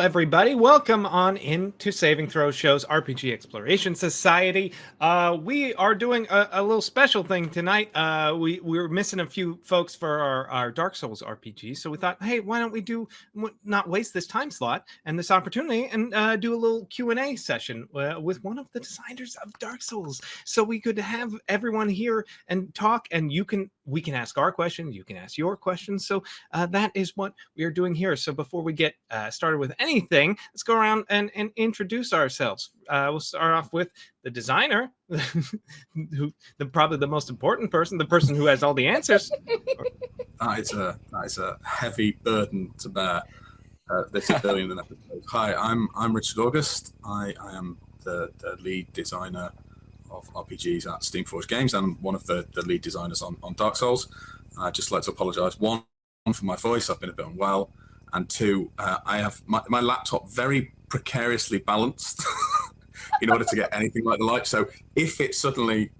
Everybody. Welcome on into Saving Throw Show's RPG Exploration Society. Uh, we are doing a, a, little special thing tonight. Uh, we, we were missing a few folks for our, our Dark Souls RPG, so we thought, hey, why don't we do not waste this time slot and this opportunity and uh, do a little Q and A session uh, with one of the designers of Dark Souls, so we could have everyone here and talk, and you can we can ask our questions, you can ask your questions. So uh, that is what we are doing here. So before we get uh, started with anything, let's go around and, and introduce ourselves. Uh, we'll start off with the designer, who the probably the most important person, the person who has all the answers. that is a that is a heavy burden to bear. Uh, this is billion episode. Hi, I'm I'm Richard August. I, I am the, the lead designer of RPGs at Steamforged Games and one of the, the lead designers on, on Dark Souls. I'd just like to apologize. One, for my voice, I've been a bit unwell. And two, uh, I have my, my laptop very precariously balanced in order to get anything like the light. So if it suddenly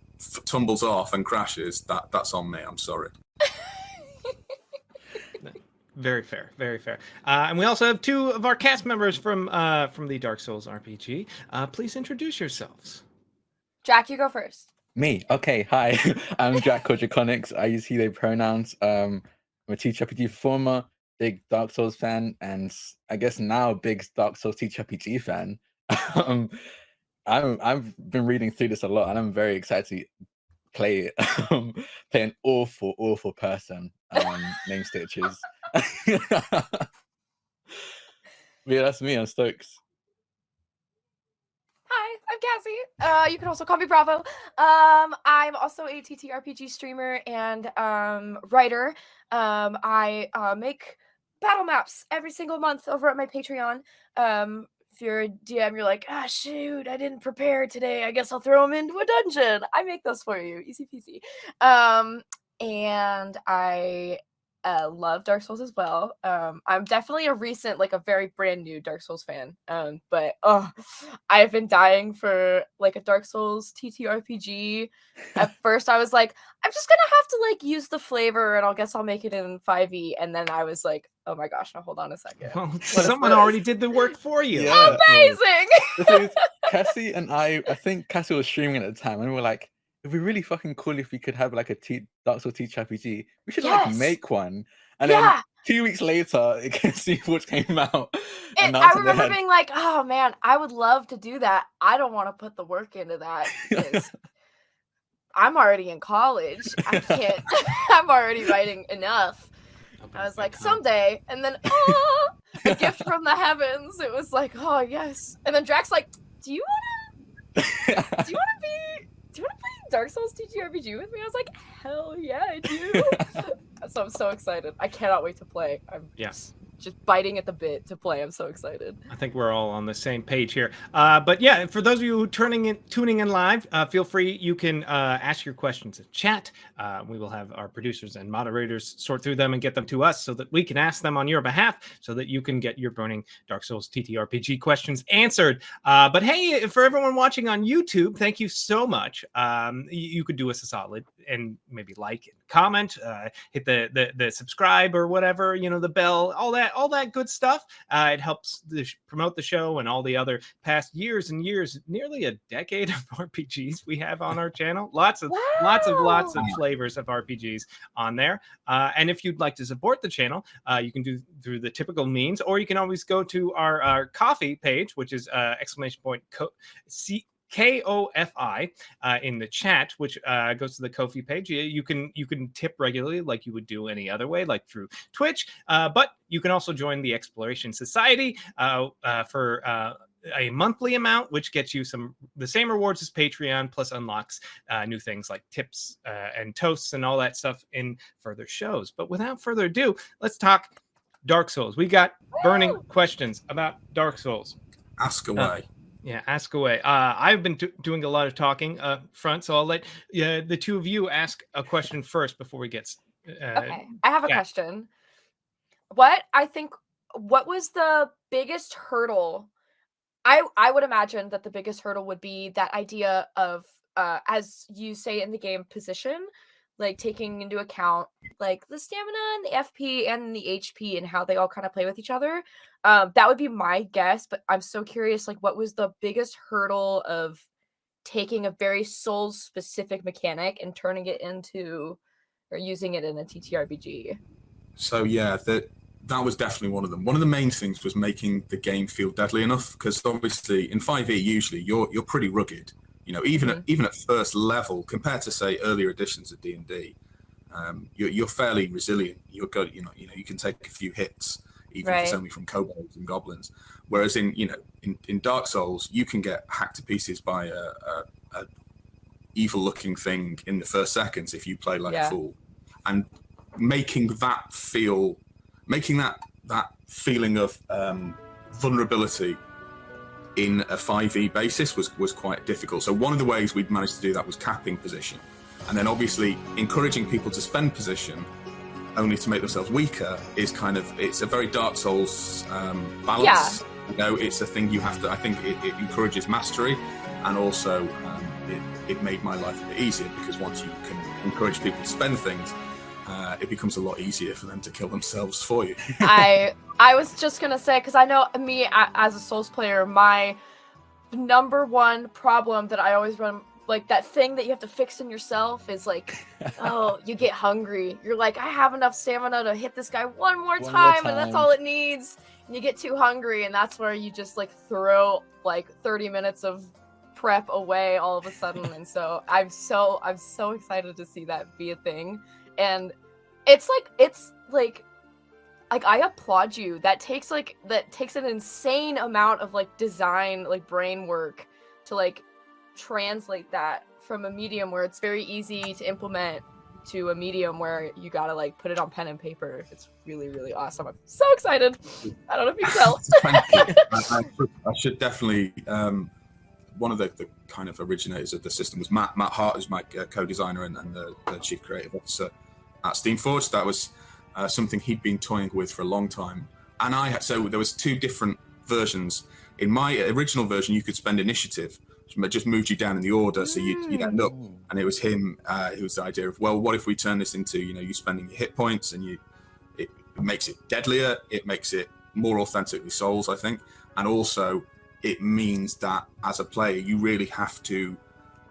tumbles off and crashes, that that's on me. I'm sorry. Very fair, very fair. Uh, and we also have two of our cast members from uh, from the Dark Souls RPG. Uh, please introduce yourselves. Jack, you go first. Me. Okay. Hi. I'm Jack Kojakonix. I use he, they pronouns. Um, I'm a TTRPG performer, big Dark Souls fan, and I guess now big Dark Souls TTRPG fan. um, I'm, I've been reading through this a lot, and I'm very excited to play um, play an awful, awful person um, named Stitches. yeah, that's me. I'm Stokes. Hi, I'm Cassie. Uh, you can also call me Bravo. Um, I'm also a TTRPG streamer and um, writer. Um, I uh, make battle maps every single month over at my Patreon. Um, if you're a DM, you're like, ah, shoot, I didn't prepare today. I guess I'll throw them into a dungeon. I make those for you, easy peasy. Um, and I uh, love Dark Souls as well. Um, I'm definitely a recent, like a very brand new Dark Souls fan. Um, but oh, I've been dying for like a Dark Souls TTRPG. At first, I was like, I'm just gonna have to like use the flavor, and I'll guess I'll make it in 5e. And then I was like, oh my gosh, now hold on a second. Well, someone already did the work for you. Yeah. Amazing. Cassie and I, I think Cassie was streaming at the time, and we were like it'd be really fucking cool if we could have like a T Dark Souls teach RPG. We should yes. like make one. And yeah. then two weeks later, it can see what came out. It, I remember being like, oh man, I would love to do that. I don't want to put the work into that. I'm already in college. I can't I'm already writing enough. I was like, someday, and then oh, a gift from the heavens. It was like, oh yes. And then Drax like, do you wanna do you wanna be do you want to play Dark Souls TTRPG with me? I was like, hell yeah, I do. so I'm so excited. I cannot wait to play. I'm yes just biting at the bit to play. I'm so excited. I think we're all on the same page here. Uh, but yeah, for those of you turning in, tuning in live, uh, feel free. You can uh, ask your questions in chat. Uh, we will have our producers and moderators sort through them and get them to us so that we can ask them on your behalf, so that you can get your burning Dark Souls TTRPG questions answered. Uh, but hey, for everyone watching on YouTube, thank you so much. Um, you, you could do us a solid and maybe like and comment, uh, hit the, the the subscribe or whatever, you know, the bell, all that all that good stuff. Uh, it helps the promote the show and all the other past years and years, nearly a decade of RPGs we have on our channel. Lots of wow. lots of lots of flavors of RPGs on there. Uh, and if you'd like to support the channel, uh, you can do through the typical means, or you can always go to our, our Ko-fi page, which is uh, exclamation point co- C K O F I uh, in the chat, which uh, goes to the Ko-fi page. You, you, can you can tip regularly like you would do any other way, like through Twitch. Uh, but you can also join the Exploration Society uh, uh, for uh, a monthly amount, which gets you some the same rewards as Patreon, plus unlocks uh, new things like tips uh, and toasts and all that stuff in further shows. But without further ado, let's talk Dark Souls. We got burning questions about Dark Souls. Ask away. Yeah, ask away. Uh, I've been doing a lot of talking uh, front, so I'll let uh, the two of you ask a question first before we get. Uh, okay, I have a yeah. question. What I think, what was the biggest hurdle? I I would imagine that the biggest hurdle would be that idea of, uh, as you say in the game, position. Like taking into account like the stamina and the FP and the HP and how they all kind of play with each other. Um, that would be my guess, but I'm so curious, like, what was the biggest hurdle of taking a very Souls specific mechanic and turning it into or using it in a TTRPG? So yeah, that that was definitely one of them. One of the main things was making the game feel deadly enough because obviously in 5e usually you're you're pretty rugged. You know, even Mhm. at even at first level compared to say earlier editions of D and D, um, you're you're fairly resilient. You're good. You know, you know you can take a few hits even if it's only from kobolds and goblins. Whereas in you know in, in Dark Souls you can get hacked to pieces by a, a, a evil looking thing in the first seconds if you play like Yeah. a fool, and making that feel making that that feeling of um, vulnerability in a 5e basis was was quite difficult. So one of the ways we'd managed to do that was capping position, and then obviously encouraging people to spend position only to make themselves weaker is kind of it's a very Dark Souls um, balance. You know, it's a thing you have to. I think it, it encourages mastery, and also um, it, it made my life a bit easier because once you can encourage people to spend things, uh, it becomes a lot easier for them to kill themselves for you. I I was just gonna say because I know me as a Souls player, my number one problem that I always run like that thing that you have to fix in yourself is like, oh, you get hungry. You're like, I have enough stamina to hit this guy one more One more time, and that's all it needs. And you get too hungry, and that's where you just like throw like 30 minutes of prep away all of a sudden. and so I'm so I'm so excited to see that be a thing. And it's like it's like like I applaud you. That takes like that takes an insane amount of like design, like brain work to like translate that from a medium where it's very easy to implement to a medium where you gotta like put it on pen and paper. It's really, really awesome. I'm so excited. I don't know if you can tell. I, should- definitely. Um, one of the, the kind of originators of the system was Mat. Mat Hart, who's my uh, co-designer and, and the, the chief creative officer at Steamforged. That was uh, something he'd been toying with for a long time. And I had so there was two different versions. In my original version, you could spend initiative, which just moved you down in the order, so you'd, you'd end up and it was him uh, who was the idea of well what if we turn this into you know you spending your hit points and you it, it makes it deadlier it makes it more authentically souls i think and also it means that as a player you really have to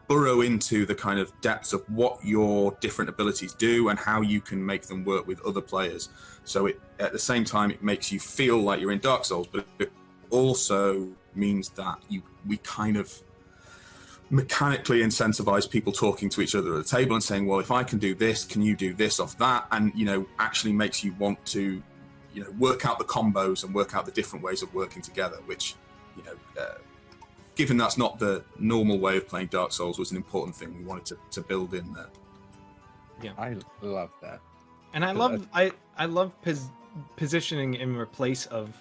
burrow into the kind of depths of what your different abilities do and how you can make them work with other players so it at the same time it makes you feel like you're in dark souls but it also means that you we kind of mechanically incentivize people talking to each other at the table and saying, "Well, if I can do this, can you do this off that?" And you know, actually makes you want to, you know, work out the combos and work out the different ways of working together. Which, you know, uh, given that's not the normal way of playing Dark Souls, was an important thing we wanted to, to build in there. Yeah, I love that. And I love I I love pos- positioning in replace of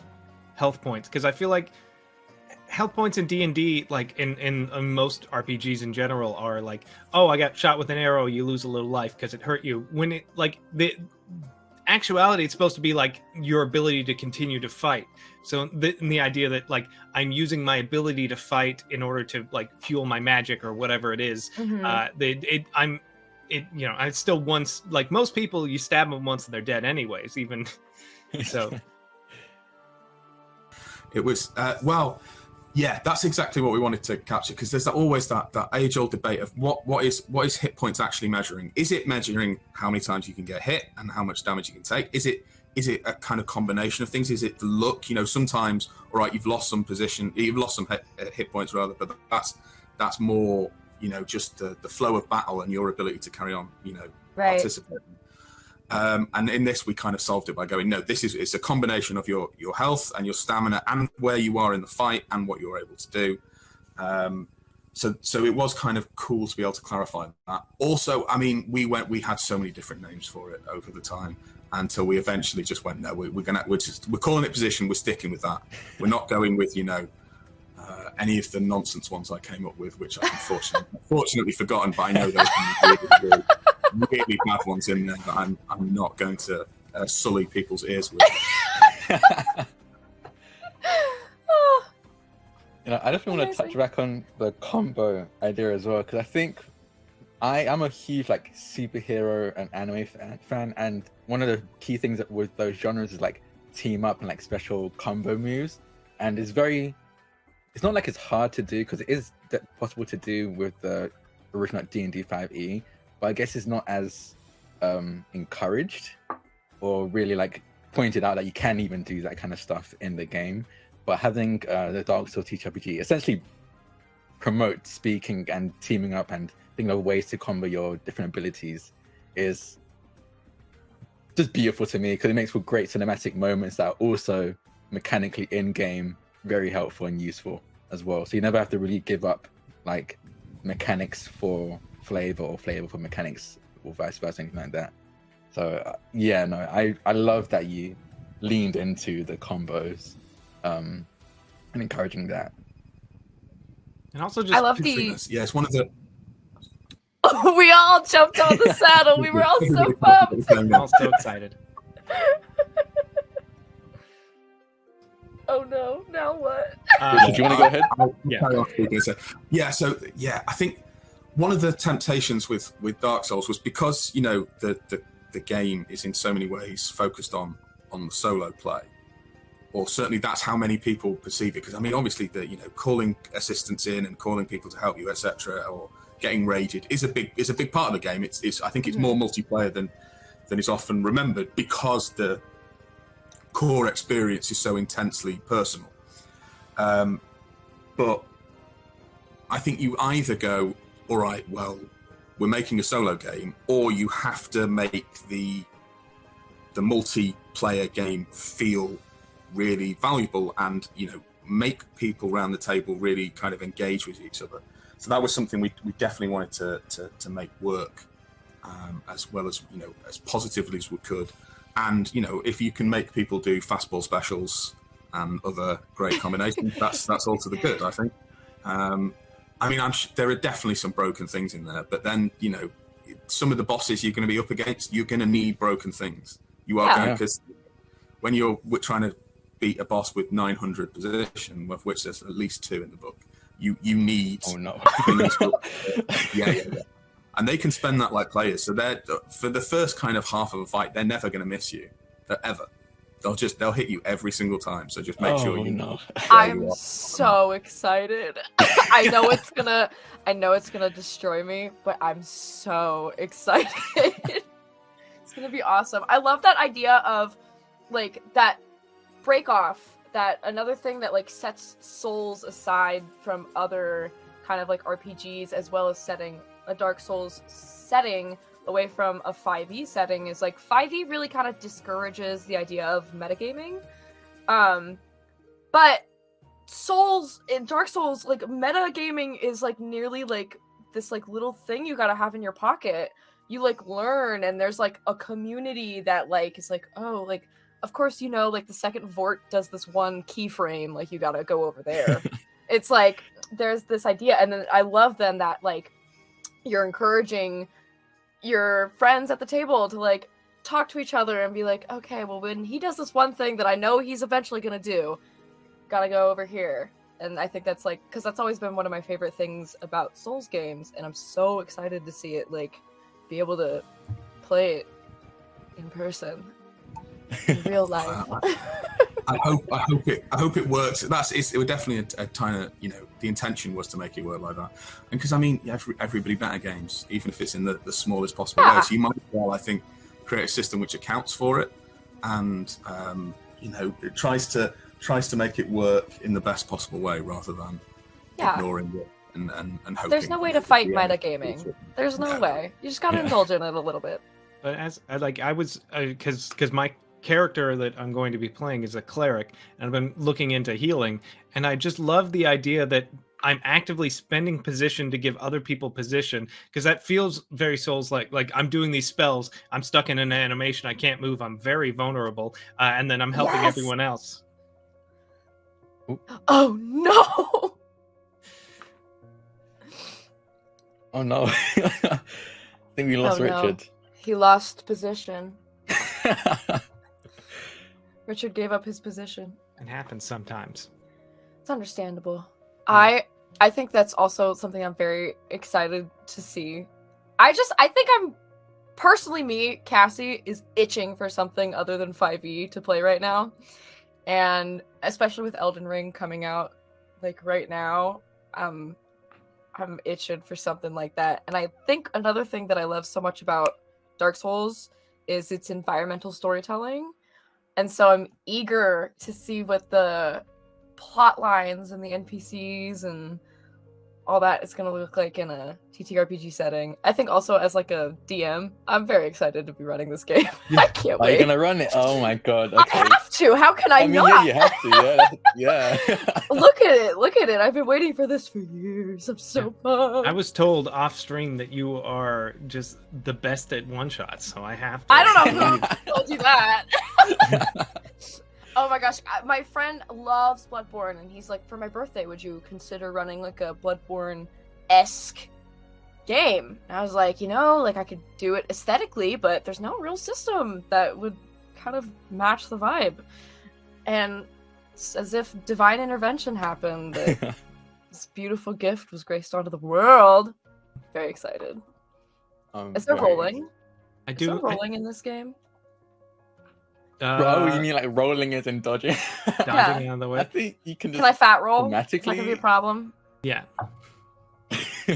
health points because I feel like health points in D and D, like in, in in most RPGs in general, are like, oh, I got shot with an arrow, you lose a little life because it hurt you. When it like the actuality, it's supposed to be like your ability to continue to fight. So the the idea that like I'm using my ability to fight in order to like fuel my magic or whatever it is, Mhm. uh they it i'm it you know i still once like most people you stab them once and they're dead anyways even so It was uh, well, yeah, that's exactly what we wanted to capture because there's always that that age old debate of what what is what is hit points actually measuring? Is it measuring how many times you can get hit and how much damage you can take? Is it is it a kind of combination of things? Is it the look? You know, sometimes all right, you've lost some position, you've lost some hit, hit points rather, but that's that's more you know just the, the flow of battle and your ability to carry on. You know, right. participating. Um, and in this, we kind of solved it by going, no, this is it's a combination of your your health and your stamina and where you are in the fight and what you're able to do. Um, so so it was kind of cool to be able to clarify that. Also, I mean, we went we had so many different names for it over the time until we eventually just went, no, we, we're gonna we're just we're calling it position. We're sticking with that. We're not going with you know. Uh, any of the nonsense ones I came up with, which I've unfortunately, unfortunately forgotten, but I know some really, really, really bad ones in there that I'm, I'm not going to uh, sully people's ears with. Oh, You know, I definitely want to touch back on the combo idea as well because I think I am a huge like superhero and anime fan, fan, and one of the key things that with those genres is like team up and like special combo moves, and it's very. It's not like it's hard to do because it is possible to do with the original D and D five E, but I guess it's not as um encouraged or really like pointed out that you can even do that kind of stuff in the game. But having uh, the Dark Souls TTRPG essentially promote speaking and teaming up and thinking of ways to combo your different abilities is just beautiful to me because it makes for great cinematic moments that are also mechanically in game very helpful and useful as well. So you never have to really give up like mechanics for flavor or flavor for mechanics or vice versa, anything like that. So uh, yeah, no, I I love that you leaned into the combos um and encouraging that. And also just I love I think the. that's- Yeah, it's one of the. we all jumped on the saddle. We were all so pumped. I'm all so excited. Oh no! Now what? Uh, Did you want to go ahead? Yeah. carry on speaking. So, yeah, so yeah, I think one of the temptations with with Dark Souls was because you know the the, the game is in so many ways focused on on the solo play, or certainly that's how many people perceive it. Because I mean, obviously, the you know calling assistants in and calling people to help you, etc., or getting raided is a big is a big part of the game. It's, it's I think it's more multiplayer than than is often remembered because the core experience is so intensely personal. Um, but I think you either go, all right, well, we're making a solo game, or you have to make the the multiplayer game feel really valuable and you know make people around the table really kind of engage with each other. So that was something we, we definitely wanted to, to, to make work um, as well as you know as positively as we could. And you know if you can make people do fastball specials and other great combinations, that's that's all to the good, I think. Um, I mean, I'm sh- there are definitely some broken things in there, but then you know, some of the bosses you're going to be up against, you're going to need broken things. You are Yeah. going because when you're w- trying to beat a boss with 900 position, of which there's at least two in the book, you you need Oh no. yeah, yeah, yeah. And they can spend that like players. So they're for the first kind of half of a fight, they're never going to miss you, They're ever. They'll just they'll hit you every single time. So just make oh, sure you know. I'm you so excited. I know it's gonna I know it's gonna destroy me, but I'm so excited. it's gonna be awesome. I love that idea of like that break off, that another thing that like sets souls aside from other kind of like RPGs as well as setting a Dark Souls setting away from a 5e setting is like 5e really kind of discourages the idea of metagaming. Um but Souls in Dark Souls, like metagaming is like nearly like this like little thing you gotta have in your pocket. You like learn, and there's like a community that like is like, oh, like of course you know like the second Vort does this one keyframe, like you gotta go over there. it's like there's this idea, and then I love then that like you're encouraging your friends at the table to like talk to each other and be like, okay, well when he does this one thing that I know he's eventually gonna do, gotta go over here. And I think that's like because that's always been one of my favorite things about Souls games, and I'm so excited to see it like be able to play it in person, in real life. I hope I hope it I hope it works. That's it's, it. Was definitely a, a kind of you know the intention was to make it work like that. And because I mean every, everybody metagames, even if it's in the, the smallest possible Yeah. way. Ah. So you might as well I think create a system which accounts for it, and um, you know it tries to tries to make it work in the best possible way rather than yeah, ignoring it and and, and hoping. there's no way to fight the end metagaming. There's no Yeah. way. You just gotta Yeah. indulge in it a little bit. But as uh, like, I was uh, because because my character that I'm going to be playing is a cleric, and I've been looking into healing, and I just love the idea that I'm actively spending position to give other people position because that feels very souls like. Like I'm doing these spells, I'm stuck in an animation, I can't move, I'm very vulnerable, uh, and then I'm helping Yes! everyone else. Oh no! Oh no. I think we lost Oh, no. Richard. He lost position. Richard gave up his position. It happens sometimes. It's understandable. I I think that's also something I'm very excited to see I just I think I'm personally me, Cassie is itching for something other than 5e to play right now. And especially with Elden Ring coming out like right now, um I'm itching for something like that. And I think another thing that I love so much about Dark Souls is its environmental storytelling. And so I'm eager to see what the plot lines and the NPCs and all that is going to look like in a TTRPG setting. I think also as like a DM, I'm very excited to be running this game. I can't Are wait. you gonna run it? Oh my god. I Okay. have to. How can I, I mean, not? yeah, you have to. Yeah, yeah. Look at it. Look at it. I've been waiting for this for years. I'm so pumped. I was told off stream that you are just the best at one shots, so I have to. I don't know who told you that. Oh my gosh, I- my friend loves Bloodborne, and he's like, for my birthday, would you consider running like a Bloodborne esque game? And I was like, you know, like I could do it aesthetically, but there's no real system that would kind of match the vibe. And it's as if divine intervention happened, that this beautiful gift was graced onto the world. Very excited. Um, Is there right. rolling? I Is do. there I- rolling in this game? Uh, oh, you mean like rolling it and dodging? dodging out of the I think you can Can I fat roll? Is that gonna be a problem? Yeah,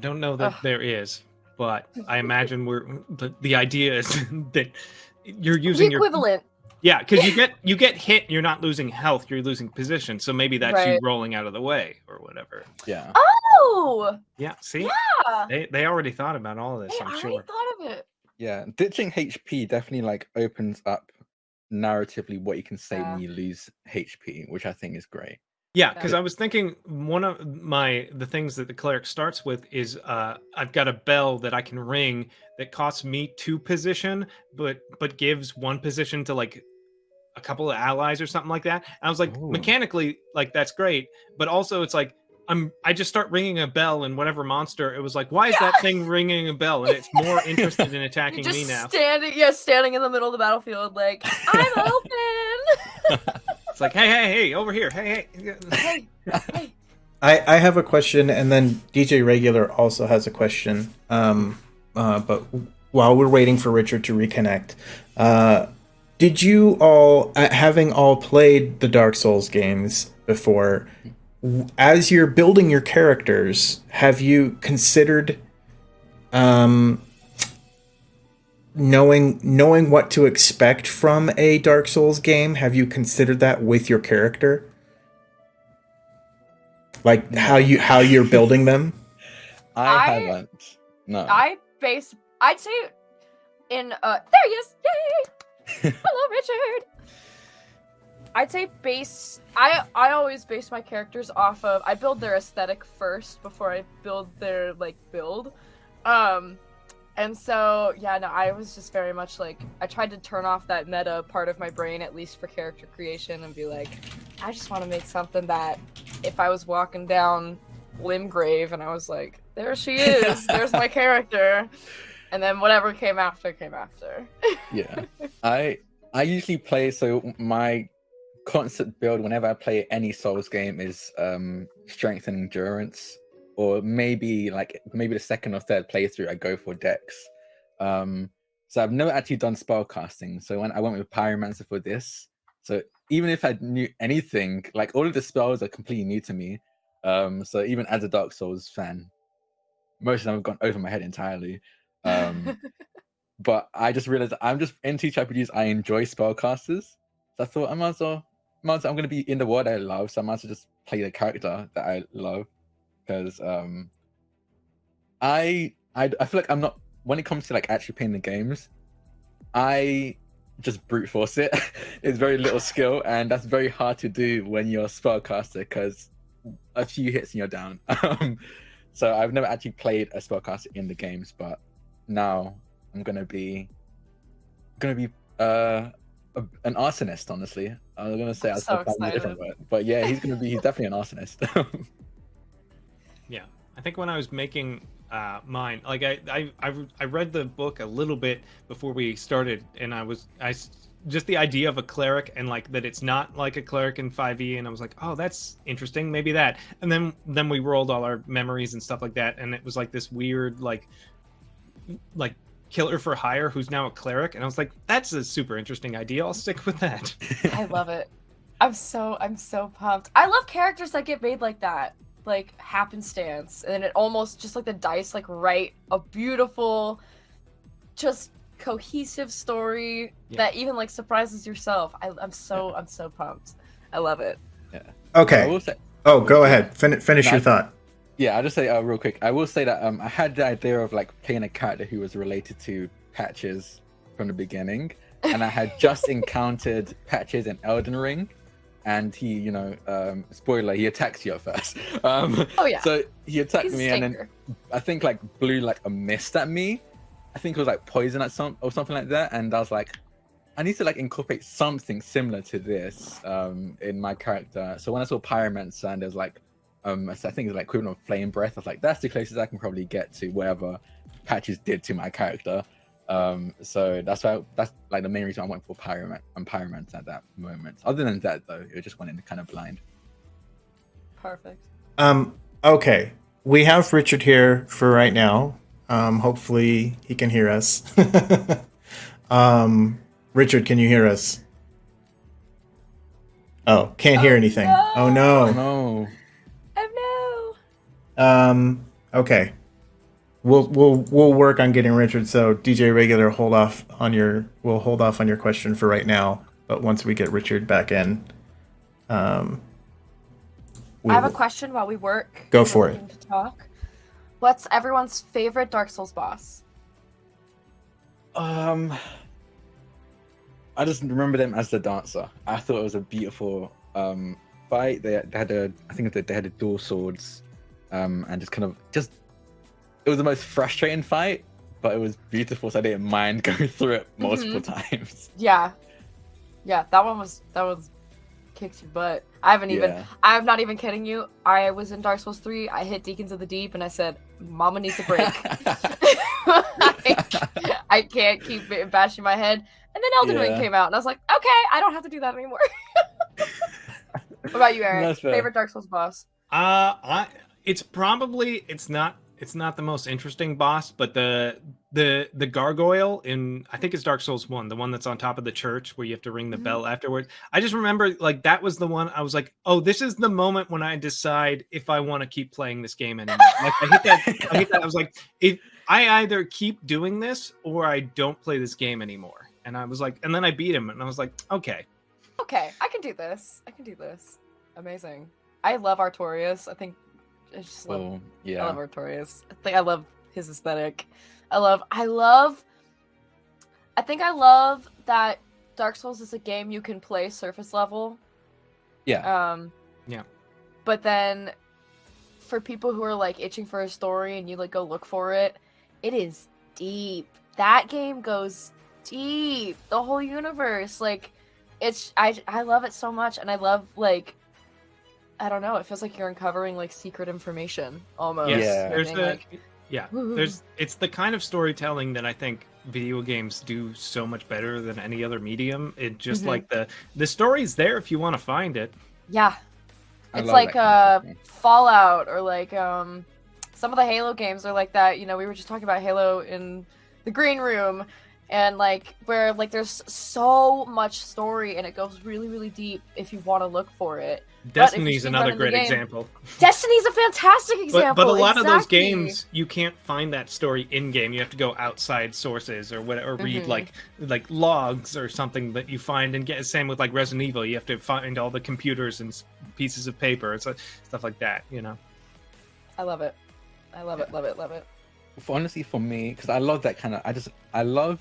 I don't know that Ugh. there is, but I imagine we're the, the idea is that you're using the your equivalent. yeah because you get you get hit you're not losing health you're losing position so maybe that's you rolling out of the way or whatever yeah. Oh, yeah see yeah. they, they already thought about all of this Hey, I i'm already sure thought of it. Yeah. Ditching HP definitely like opens up narratively what you can say Yeah. when you lose HP, which I think is great. Yeah, because Yeah. I was thinking one of my the things that the cleric starts with is uh I've got a bell that I can ring that costs me two position, but but gives one position to like a couple of allies or something like that. And I was like, Ooh. mechanically, like that's great, but also it's like I'm I just start ringing a bell and whatever monster it was like, why is that thing ringing a bell? And it's more interested in You're attacking just me now. standing, yeah, standing in the middle of the battlefield, like I'm open. It's like, hey, hey, hey, over here, hey, hey. hey, hey. I, I have a question, and then DJ Regular also has a question. Um, uh, but while we're waiting for Richard to reconnect, uh, did you all, uh, having all played the Dark Souls games before, w- as you're building your characters, have you considered um, knowing knowing what to expect from a Dark Souls game? Have you considered that with your character? Like how you how you're building them? I, I- haven't. No. I base. I'd say in uh, there he is. Yay! Hello, Richard. I'd say base. I I always base my characters off of. I build their aesthetic first before I build their like build. Um, and so yeah, no, I was just very much like I tried to turn off that meta part of my brain at least for character creation and be like, I just want to make something that if I was walking down Limgrave and I was like, there she is, there's my character, and then whatever came after came after. yeah i i usually play so my constant build whenever i play any souls game is um strength and endurance or maybe like maybe the second or third playthrough i go for dex. Um so i've never actually done spell casting so when i went with pyromancer for this. So even if i knew anything like all of the spells are completely new to me. Um so even as a dark souls fan most of them have gone over my head entirely. Um but I just realized I'm just in TTRPGs. I enjoy spellcasters, so I thought I might as well, well- I'm going to be in the world I love, so I just play the character that I love, because um, I, I I feel like I'm not when it comes to like actually playing the games, I just brute force it. it's very little skill, and that's very hard to do when you're a spellcaster because a few hits and you're down. Um, so I've never actually played a spellcaster in the games, but now I'm gonna be gonna be uh a, an arsonist. Honestly, I was gonna say I'm I was so gonna a different excited. word, but yeah, he's gonna be he's definitely an arsonist. Yeah, I think when I was making uh, mind. Like I, I, I, I read the book a little bit before we started, and I was I just the idea of a cleric and like that it's not like a cleric in 5e, and I was like, oh, that's interesting, maybe that. And then, then we rolled all our memories and stuff like that, and it was like this weird, like, like killer for hire who's now a cleric, and I was like, that's a super interesting idea. I'll stick with that. I love it. I'm so I'm so pumped. I love characters that get made like that, like happenstance, and then it almost just like the dice like write a beautiful, just cohesive story Yeah. that even like surprises yourself. I, I'm so I'm so pumped. I love it. I Okay. Oh, go ahead. Fin- finish your thought. Yeah, I'll just say uh, real quick. I will say that um, I had the idea of like playing a character who was related to Patches from the beginning, and I had just encountered Patches in Elden Ring, and he, you know, um, spoiler, he attacks you at first. Um, Oh yeah, So he attacked he's me, and then. I think like blew like a mist at me. I think it was like poison at some or something like that, and I was like, I need to like incorporate something similar to this um in my character. So when I saw pyromancer and there's like um I think it's like equivalent of flame breath, I was like, that's the closest I can probably get to whatever patches did to my character. Um so that's why that's like the main reason I went for pyroman and pyromancer at that moment. Other than that though, it just went in kind of blind. Perfect. Um, okay. We have Richard here for right now. Um, hopefully he can hear us. um, Richard, can you hear us? Oh, can't hear Oh, anything. no. Oh no. No. No. Um, okay. We'll we'll we'll work on getting Richard. So DJ regular, hold off on your. We'll hold off on your question for right now. But once we get Richard back in, um, we I have a question while we work. Go for it. To talk. What's everyone's favorite Dark Souls boss? Um, I just remember them as the dancer. I thought it was a beautiful um fight. They, they had a, I think they they had a dual swords, um, and just kind of just, it was the most frustrating fight, but it was beautiful. So I didn't mind going through it multiple times. Yeah, yeah, that one was that was kicked your butt. I haven't even. Yeah. I'm not even kidding you. I was in Dark Souls three. I hit Deacons of the Deep, and I said, "Mama needs a break. I, I can't keep bashing my head." And then Elden Ring came out, and I was like, "Okay, I don't have to do that anymore." what about you, Eric? Favorite Dark Souls boss? Uh, I it's probably it's not it's not the most interesting boss, but the the the gargoyle in I think it's Dark Souls one, the one that's on top of the church where you have to ring the Mhm. bell afterwards. I just remember like that was the one I was like, oh, this is the moment when I decide if I want to keep playing this game anymore. like I hit that, I hit that. I was like, if I either keep doing this or I don't play this game anymore. And I was like, and then I beat him, and I was like, okay, Okay, I can do this. I can do this. Amazing. I love Artorias. I think I just love Well, I yeah. love Artorias. I think I love his aesthetic. I love I love I think I love that Dark Souls is a game you can play surface level. Yeah. Um Yeah. But then for people who are like itching for a story and you like go look for it, it is deep. That game goes deep. The whole universe like it's I I love it so much and I love like I don't know, it feels like you're uncovering like secret information almost. yes, Yeah. there's the like, yeah "Woo." there's it's the kind of storytelling that i think video games do so much better than any other medium it just Mhm. like the the story's there if you want to find it Yeah. I It's like that uh Fallout or like um some of the Halo games are like that. You know, we were just talking about Halo in the green room and like where like there's so much story and it goes really really deep if you want to look for it. Destiny's another run in the great game- example Destiny's a fantastic example. but a lot of those games you can't find that story in game you have to go outside sources or whatever or read Mhm. like like logs or something that you find and get same with like resident evil you have to find all the computers and pieces of paper and so, stuff like that you know I love it. I love it, love it, love it. for honestly for me because i love that kind of i just i love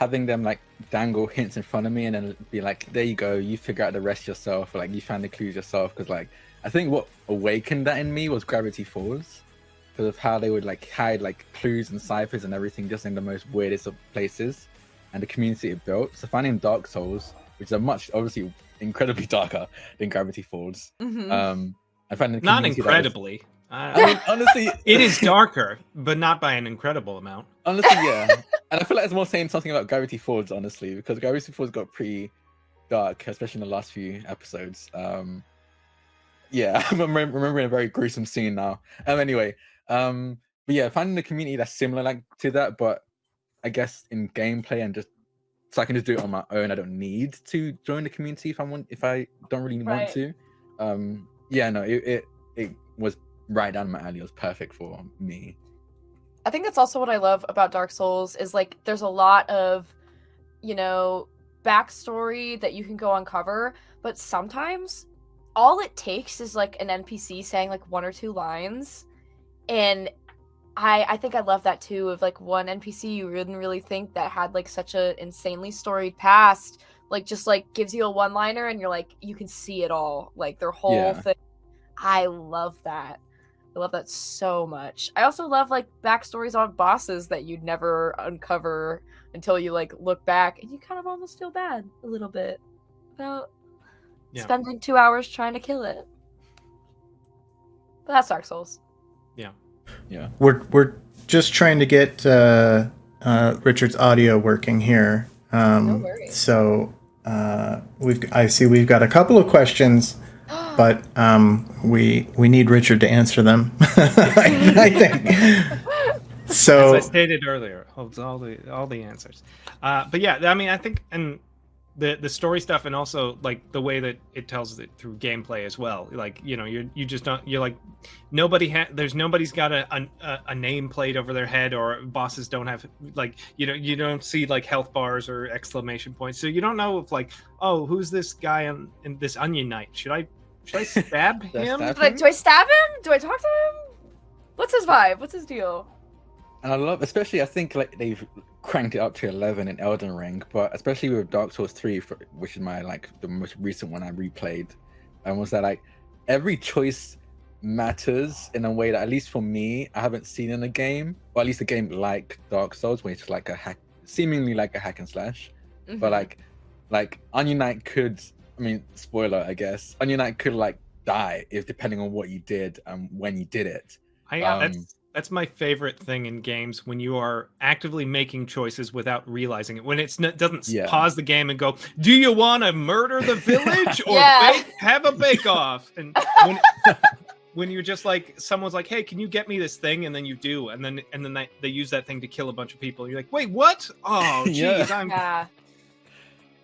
having them like dangle hints in front of me and then be like there you go you figure out the rest yourself or like you found the clues yourself because like i think what awakened that in me was gravity falls because of how they would like hide like clues and ciphers and everything just in the most weirdest of places and the community it built so finding dark souls which are much obviously incredibly darker than gravity falls Mhm. um i find the not community that was- incredibly I- I mean, honestly, it is darker, but not by an incredible amount. Honestly, yeah. And I feel like it's more saying something about Gravity Falls, honestly, because Gravity Falls got pretty dark, especially in the last few episodes. Um, yeah, I'm remem- remembering a very gruesome scene now. Um, anyway, um, but yeah, finding a community that's similar like to that, but I guess in gameplay and just so I can just do it on my own. I don't need to join the community if I want if I don't really Right. want to. Um, yeah, no, it, it it was right down my alley. It was perfect for me. I think that's also what I love about Dark Souls is like there's a lot of, you know, backstory that you can go uncover, but sometimes all it takes is like an NPC saying like one or two lines, and I I think I love that too of like one NPC you didn't really think that had like such a insanely storied past, like just like gives you a one liner and you're like you can see it all like their whole Yeah. thing. I love that. I love that so much. I also love like backstories on bosses that you'd never uncover until you like look back and you kind of almost feel bad a little bit about Yeah. spending two hours trying to kill it. But that's Dark Souls. Yeah. Yeah. We're we're just trying to get uh, uh, Richard's audio working here. Um, No worries. So uh, we've I see we've got a couple of questions, but um, we we need Richard to answer them. I, I think. As So I stated earlier, holds all the all the answers. Uh, but yeah, I mean, I think and the the story stuff, and also like the way that it tells it through gameplay as well. Like you know, you're you just don't you're like nobody ha- there's nobody's got a, a a name plate over their head, or bosses don't have like you know you don't see like health bars or exclamation points, so you don't know if like oh who's this guy on in this onion knight? Should I should I stab Should I him? stab Do I, do I stab him? Do I talk to him? What's his vibe? What's his deal? And I love, especially I think like they've cranked it up to eleven in Elden Ring, but especially with Dark Souls three, for, which is my like the most recent one I replayed, and was that like every choice matters in a way that at least for me I haven't seen in a game, or at least a game like Dark Souls, where it's like a hack, seemingly like a hack and slash, but Mhm. like like Onion Knight could, I mean, spoiler I guess, Onion Knight could like die if depending on what you did and when you did it. I, Um, that's that's my favorite thing in games when you are actively making choices without realizing it. When it's not doesn't Yeah. pause the game and go, "Do you want to murder the village or Yeah. bake, have a bake off?" And when, when you're just like, someone's like, "Hey, can you get me this thing?" and then you do, and then and then they, they use that thing to kill a bunch of people. You're like, "Wait, what? Oh, Yeah. jeez, I'm." yeah.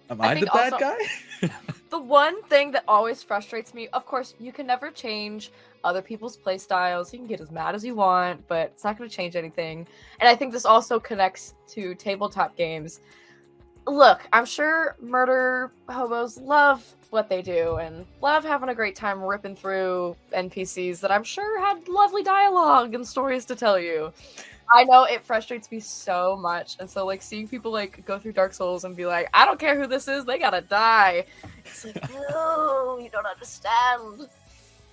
Am I I, the bad also- guy? The one thing that always frustrates me, of course, you can never change other people's play styles. You can get as mad as you want, but it's not going to change anything. And I think this also connects to tabletop games. Look, I'm sure murder hobos love what they do and love having a great time ripping through NPCs that I'm sure had lovely dialogue and stories to tell you. I know it frustrates me so much. And so like seeing people like go through Dark Souls and be like, I don't care who this is, they gotta die. It's like, no, you don't understand.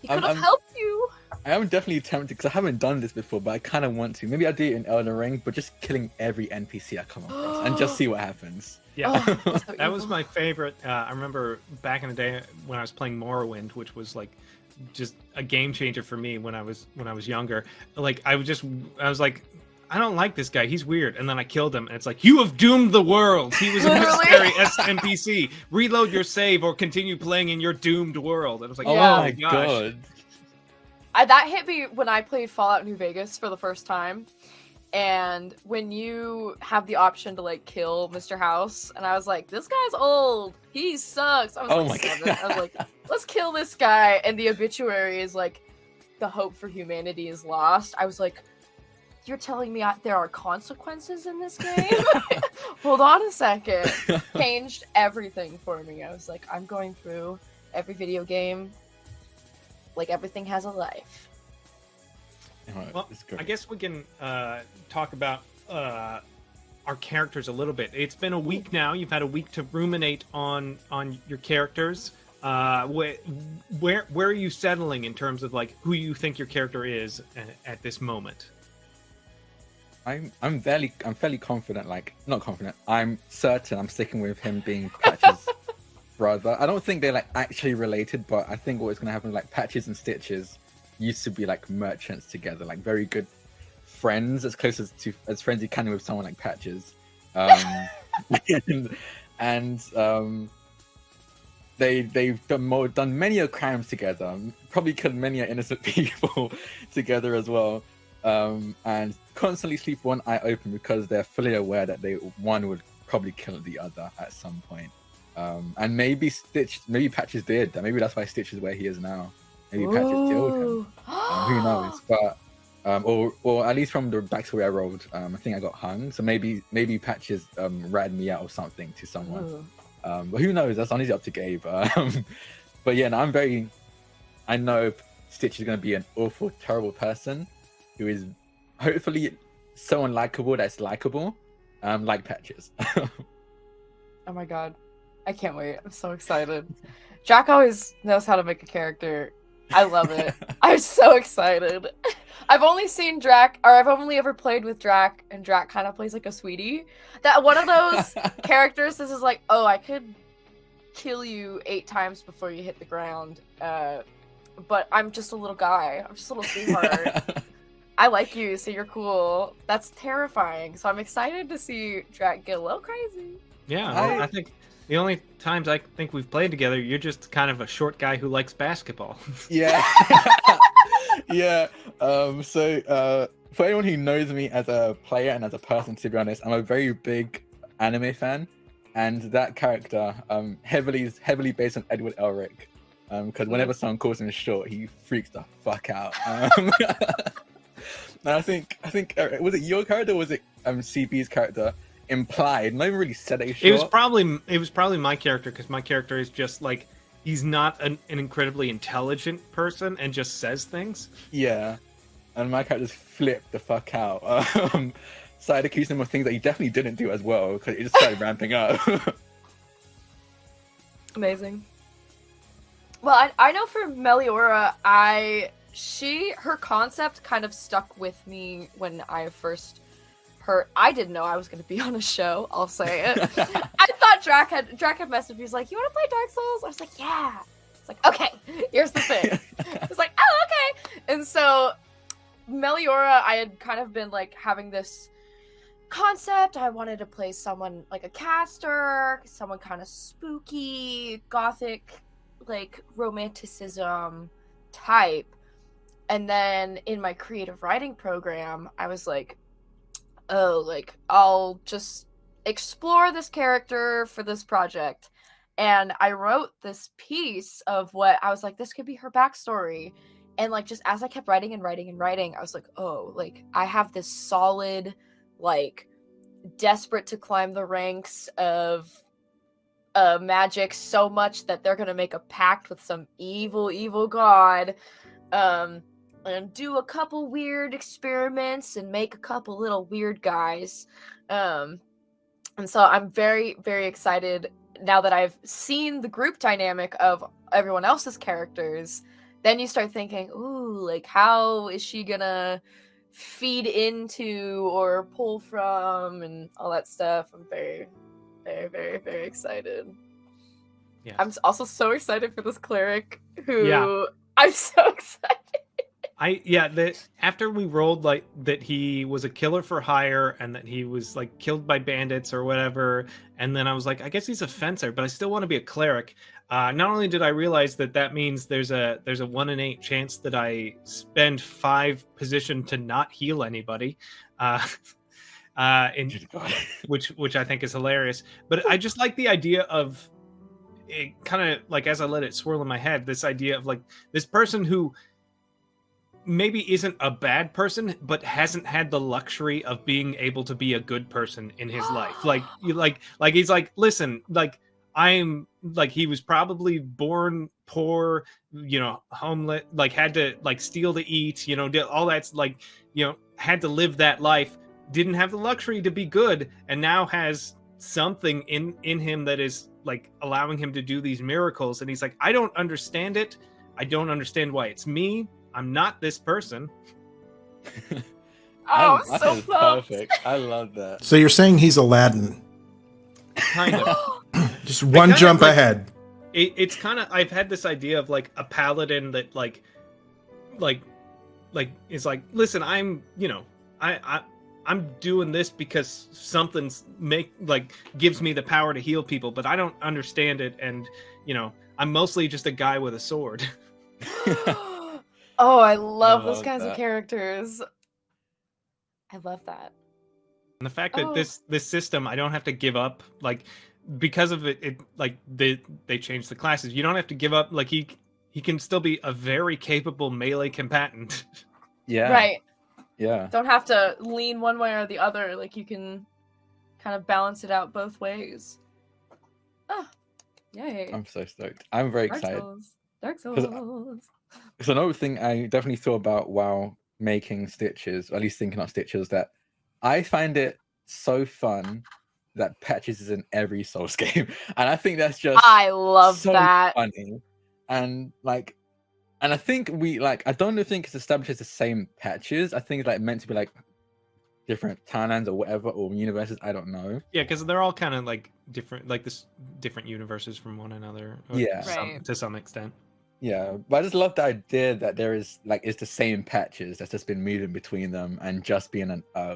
He could have helped you. I am definitely tempted because I haven't done this before, but I kind of want to. Maybe I'll do it in Elden Ring, but just killing every NPC I come across and just see what happens. Yeah. Oh, so that was my favorite. Uh, I remember back in the day when I was playing Morrowind, which was like just a game changer for me when I was when I was younger. Like I was just I was like, I don't like this guy. He's weird. And then I killed him, and it's like you have doomed the world. He was a Literally. necessary NPC. Reload your save or continue playing in your doomed world. And I was like, oh Yeah. oh my gosh. god. I, that hit me when I played Fallout New Vegas for the first time. And when you have the option to like kill Mr. House, and I was like, this guy's old. He sucks. I was Oh like, my seven. I was like, let's kill this guy. And the obituary is like, the hope for humanity is lost. I was like, you're telling me I, there are consequences in this game? Hold on a second. Changed everything for me. I was like, I'm going through every video game. Like everything has a life. Well. I guess we can uh, talk about uh, our characters a little bit. It's been a week now. You've had a week to ruminate on on your characters. Uh, where, where where are you settling in terms of like who you think your character is at, at this moment? I'm I'm fairly I'm fairly confident. Like not confident. I'm certain I'm sticking with him being Patches' brother. I don't think they're like actually related, but I think what's gonna happen like Patches and Stitches used to be like merchants together, like very good friends, as close as to as friends you can with someone like Patches. Um, and, and um, they they've done more, done many a crimes together, probably killed many innocent people together as well, um, and constantly sleep one eye open because they're fully aware that they one would probably kill the other at some point. Um, and maybe Stitch, maybe Patches did. Maybe that's why Stitch is where he is now. Maybe Patches killed him. Um, who knows? But um, or or at least from the backstory I rolled, um, I think I got hung. So maybe maybe Patches um, ratted me out or something to someone. Um, but who knows? That's honestly up to Gabe. Um, but yeah, no, I'm very. I know Stitch is going to be an awful, terrible person who is hopefully someone likable that's likable, um, like Patches. Oh my god. I can't wait. I'm so excited. Jack always knows how to make a character. I love it. I'm so excited. I've only seen Drac, or I've only ever played with Drac, and Drac kind of plays like a sweetie. That one of those characters. This is like, oh, I could kill you eight times before you hit the ground. Uh, but I'm just a little guy. I'm just a little sweetheart. I like you, so you're cool. That's terrifying. So I'm excited to see Drac get a little crazy. Yeah, I- I think the only times I think we've played together, you're just kind of a short guy who likes basketball. yeah yeah um so uh for anyone who knows me as a player and as a person to be honest i'm a very big anime fan and that character um heavily is heavily based on edward elric um because whenever someone calls him short he freaks the fuck out um and i think i think uh, was it your character or was it um cb's character implied not even really said that he's short It was probably it was probably my character because my character is just like he's not an, an incredibly intelligent person and just says things. Yeah, and my character just flipped the fuck out. Um, started accusing him of things that he definitely didn't do as well because it just started ramping up. Amazing. Well, I, I know for Meliora, I she her concept kind of stuck with me when I first heard. I didn't know I was going to be on a show. I'll say it. I thought Drac had Drac had messaged me. He's like, "You want to play Dark Souls?" I was like, "Yeah." It's like, "Okay, here's the thing." It's like, "Oh, okay." And so Meliora, I had kind of been like having this concept. I wanted to play someone like a caster, someone kind of spooky, gothic, like romanticism type. And then in my creative writing program, I was like, oh, like I'll just explore this character for this project. And I wrote this piece of what I was like, this could be her backstory. And like, just as I kept writing and writing and writing, I was like, oh, like I have this solid, like, desperate to climb the ranks of uh magic so much that they're gonna make a pact with some evil evil god um and do a couple weird experiments and make a couple little weird guys. Um and so i'm very very excited now that i've seen the group dynamic of everyone else's characters. Then you start thinking ooh like how is she gonna feed into or pull from? and all that stuff. I'm very very very very excited. Yeah. i'm also so excited for this cleric who Yeah. i'm so excited I yeah, that after we rolled like that he was a killer for hire and that he was like killed by bandits or whatever, and then I was like, I guess he's a fencer, but I still want to be a cleric. Uh, not only did I realize that that means there's a there's a one in eight chance that I spend five position to not heal anybody, uh, uh, in which which I think is hilarious. But I just like the idea of it kind of like as I let it swirl in my head, this idea of like this person who maybe isn't a bad person, but hasn't had the luxury of being able to be a good person in his life. Like you like like he's like, listen, like I'm like he was probably born poor, you know, homeless, like had to like steal to eat, you know, did all that's like, you know, had to live that life, didn't have the luxury to be good, and now has something in in him that is like allowing him to do these miracles. And he's like i don't understand it. I don't understand why it's me i'm not this person oh, oh I- i'm that so is perfect. I love that. So you're saying he's Aladdin? kind of Just one kinda jump like- ahead. it, it's kind of i've had this idea of like a paladin that like like like is like listen i'm you know i i i'm doing this because something's make like gives me the power to heal people but i don't understand it and you know i'm mostly just a guy with a sword oh, I love those love kinds of characters. I love that. and the fact that Oh. this this system i don't have to give up like because of it it like they they changed the classes you don't have to give up like he he can still be a very capable melee combatant yeah. Right. Yeah. Don't have to lean one way or the other. Like you can kind of balance it out both ways. Oh, yay. I'm so stoked. I'm very Dark excited. Souls. Dark 'Cause I- Souls. So another thing I definitely thought about while making stitches, or at least thinking of stitches, that I find it so fun that patches is in every Souls game, and I think that's just I love so that. funny, and like, and I think we like I don't think it's established as the same patches. I think it's like meant to be like different timelines or whatever or universes. I don't know. yeah because they're all kind of like different like this different universes from one another Yeah. some- Right. to some extent Yeah, but I just love the idea that there is like it's the same patches that's just been moving between them and just being an uh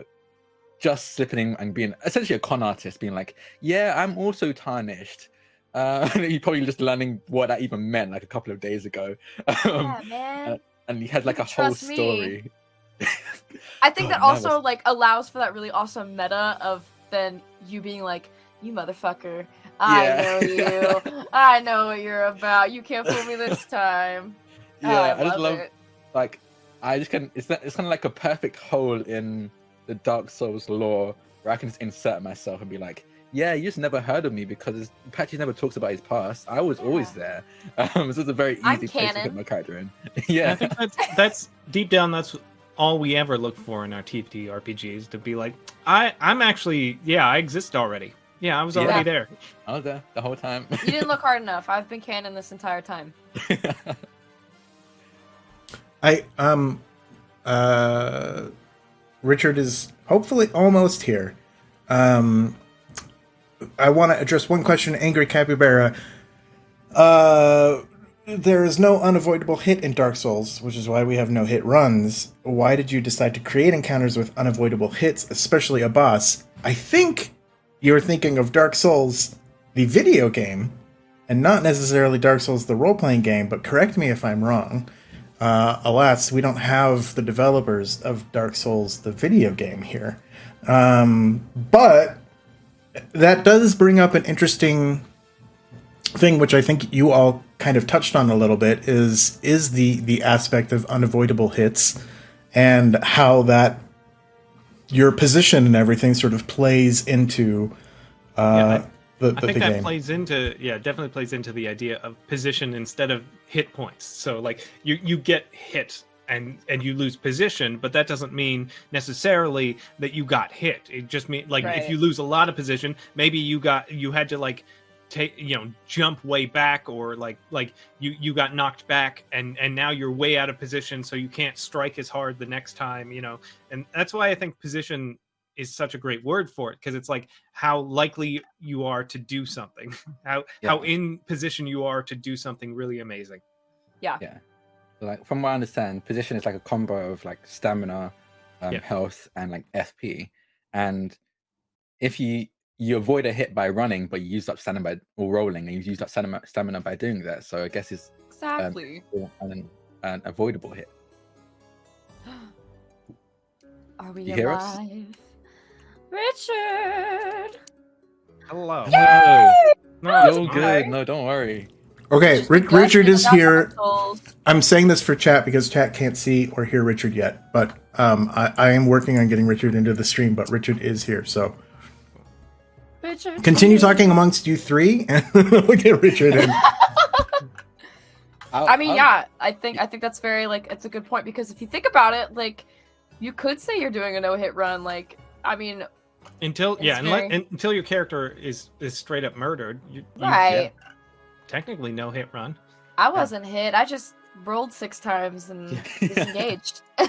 just slipping and being essentially a con artist, being like, yeah, I'm also tarnished. Uh, he probably just learning what that even meant like a couple of days ago. Um, yeah, man. and he had like a whole me. story. I think oh, that also like allows for that really awesome meta of then you being like, "You motherfucker, I Yeah. know you. I know what you're about. You can't fool me this time." Oh, Yeah, I, I, just love love it. like I just can. It's not, it's kind of like a perfect hole in the Dark Souls lore where I can just insert myself and be like, "Yeah, you just never heard of me because Patchy never talks about his past. I was always there." Um, so it's a very I'm easy place to put my character in. And i think that's that's deep down that's all we ever look for in our TT RPGs to be like i i'm actually yeah i exist already yeah i was already Yeah. there I was there the whole time. You didn't look hard enough. I've been canon this entire time. I um uh Richard is hopefully almost here. Um I want to address one question Angry Capybara. Uh there is no unavoidable hit in Dark Souls, which is why we have no hit runs. Why did you decide to create encounters with unavoidable hits, especially a boss? I think you're thinking of Dark Souls, the video game, and not necessarily Dark Souls, the role playing game, but correct me if I'm wrong. Uh, alas, we don't have the developers of Dark Souls, the video game, here. Um, but that does bring up an interesting thing, which I think you all kind of touched on a little bit, is is the the aspect of unavoidable hits and how that your position and everything sort of plays into uh, I- the, I think the that game. plays into yeah, definitely plays into the idea of position instead of hit points. So like you you get hit and and you lose position, but that doesn't mean necessarily that you got hit. It just means like if you lose a lot of position, maybe you got you had to like take you know jump way back or like like you you got knocked back and and now you're way out of position so you can't strike as hard the next time you know and that's why i think position is such a great word for it because it's like how likely you are to do something how how in position you are to do something really amazing Yeah. Yeah. like from what I understand, position is like a combo of like stamina, um, Yeah. health, and like FP. And if you you avoid a hit by running, but you used up stamina by or rolling, and you used up stamina, stamina by doing that. So I guess it's Exactly. an, an avoidable hit. Are we You hear us? alive? Richard! hello No, no, it's you're good. No, don't worry. Okay, Just Ri- discussing Richard is here. Dark I'm saying this for chat because chat can't see or hear Richard yet, but um, I, I am working on getting Richard into the stream. But Richard is here, so Richard. continue talking amongst you three, and we'll get Richard in. I'll- I mean, I'll- yeah, I think I think that's very like it's a good point because if you think about it, like you could say you're doing a no hit run. Like, I mean, until yeah It's unless, until your character is is straight up murdered you, you right? technically no hit run I wasn't hit. I just rolled six times and Yeah. disengaged. Yeah,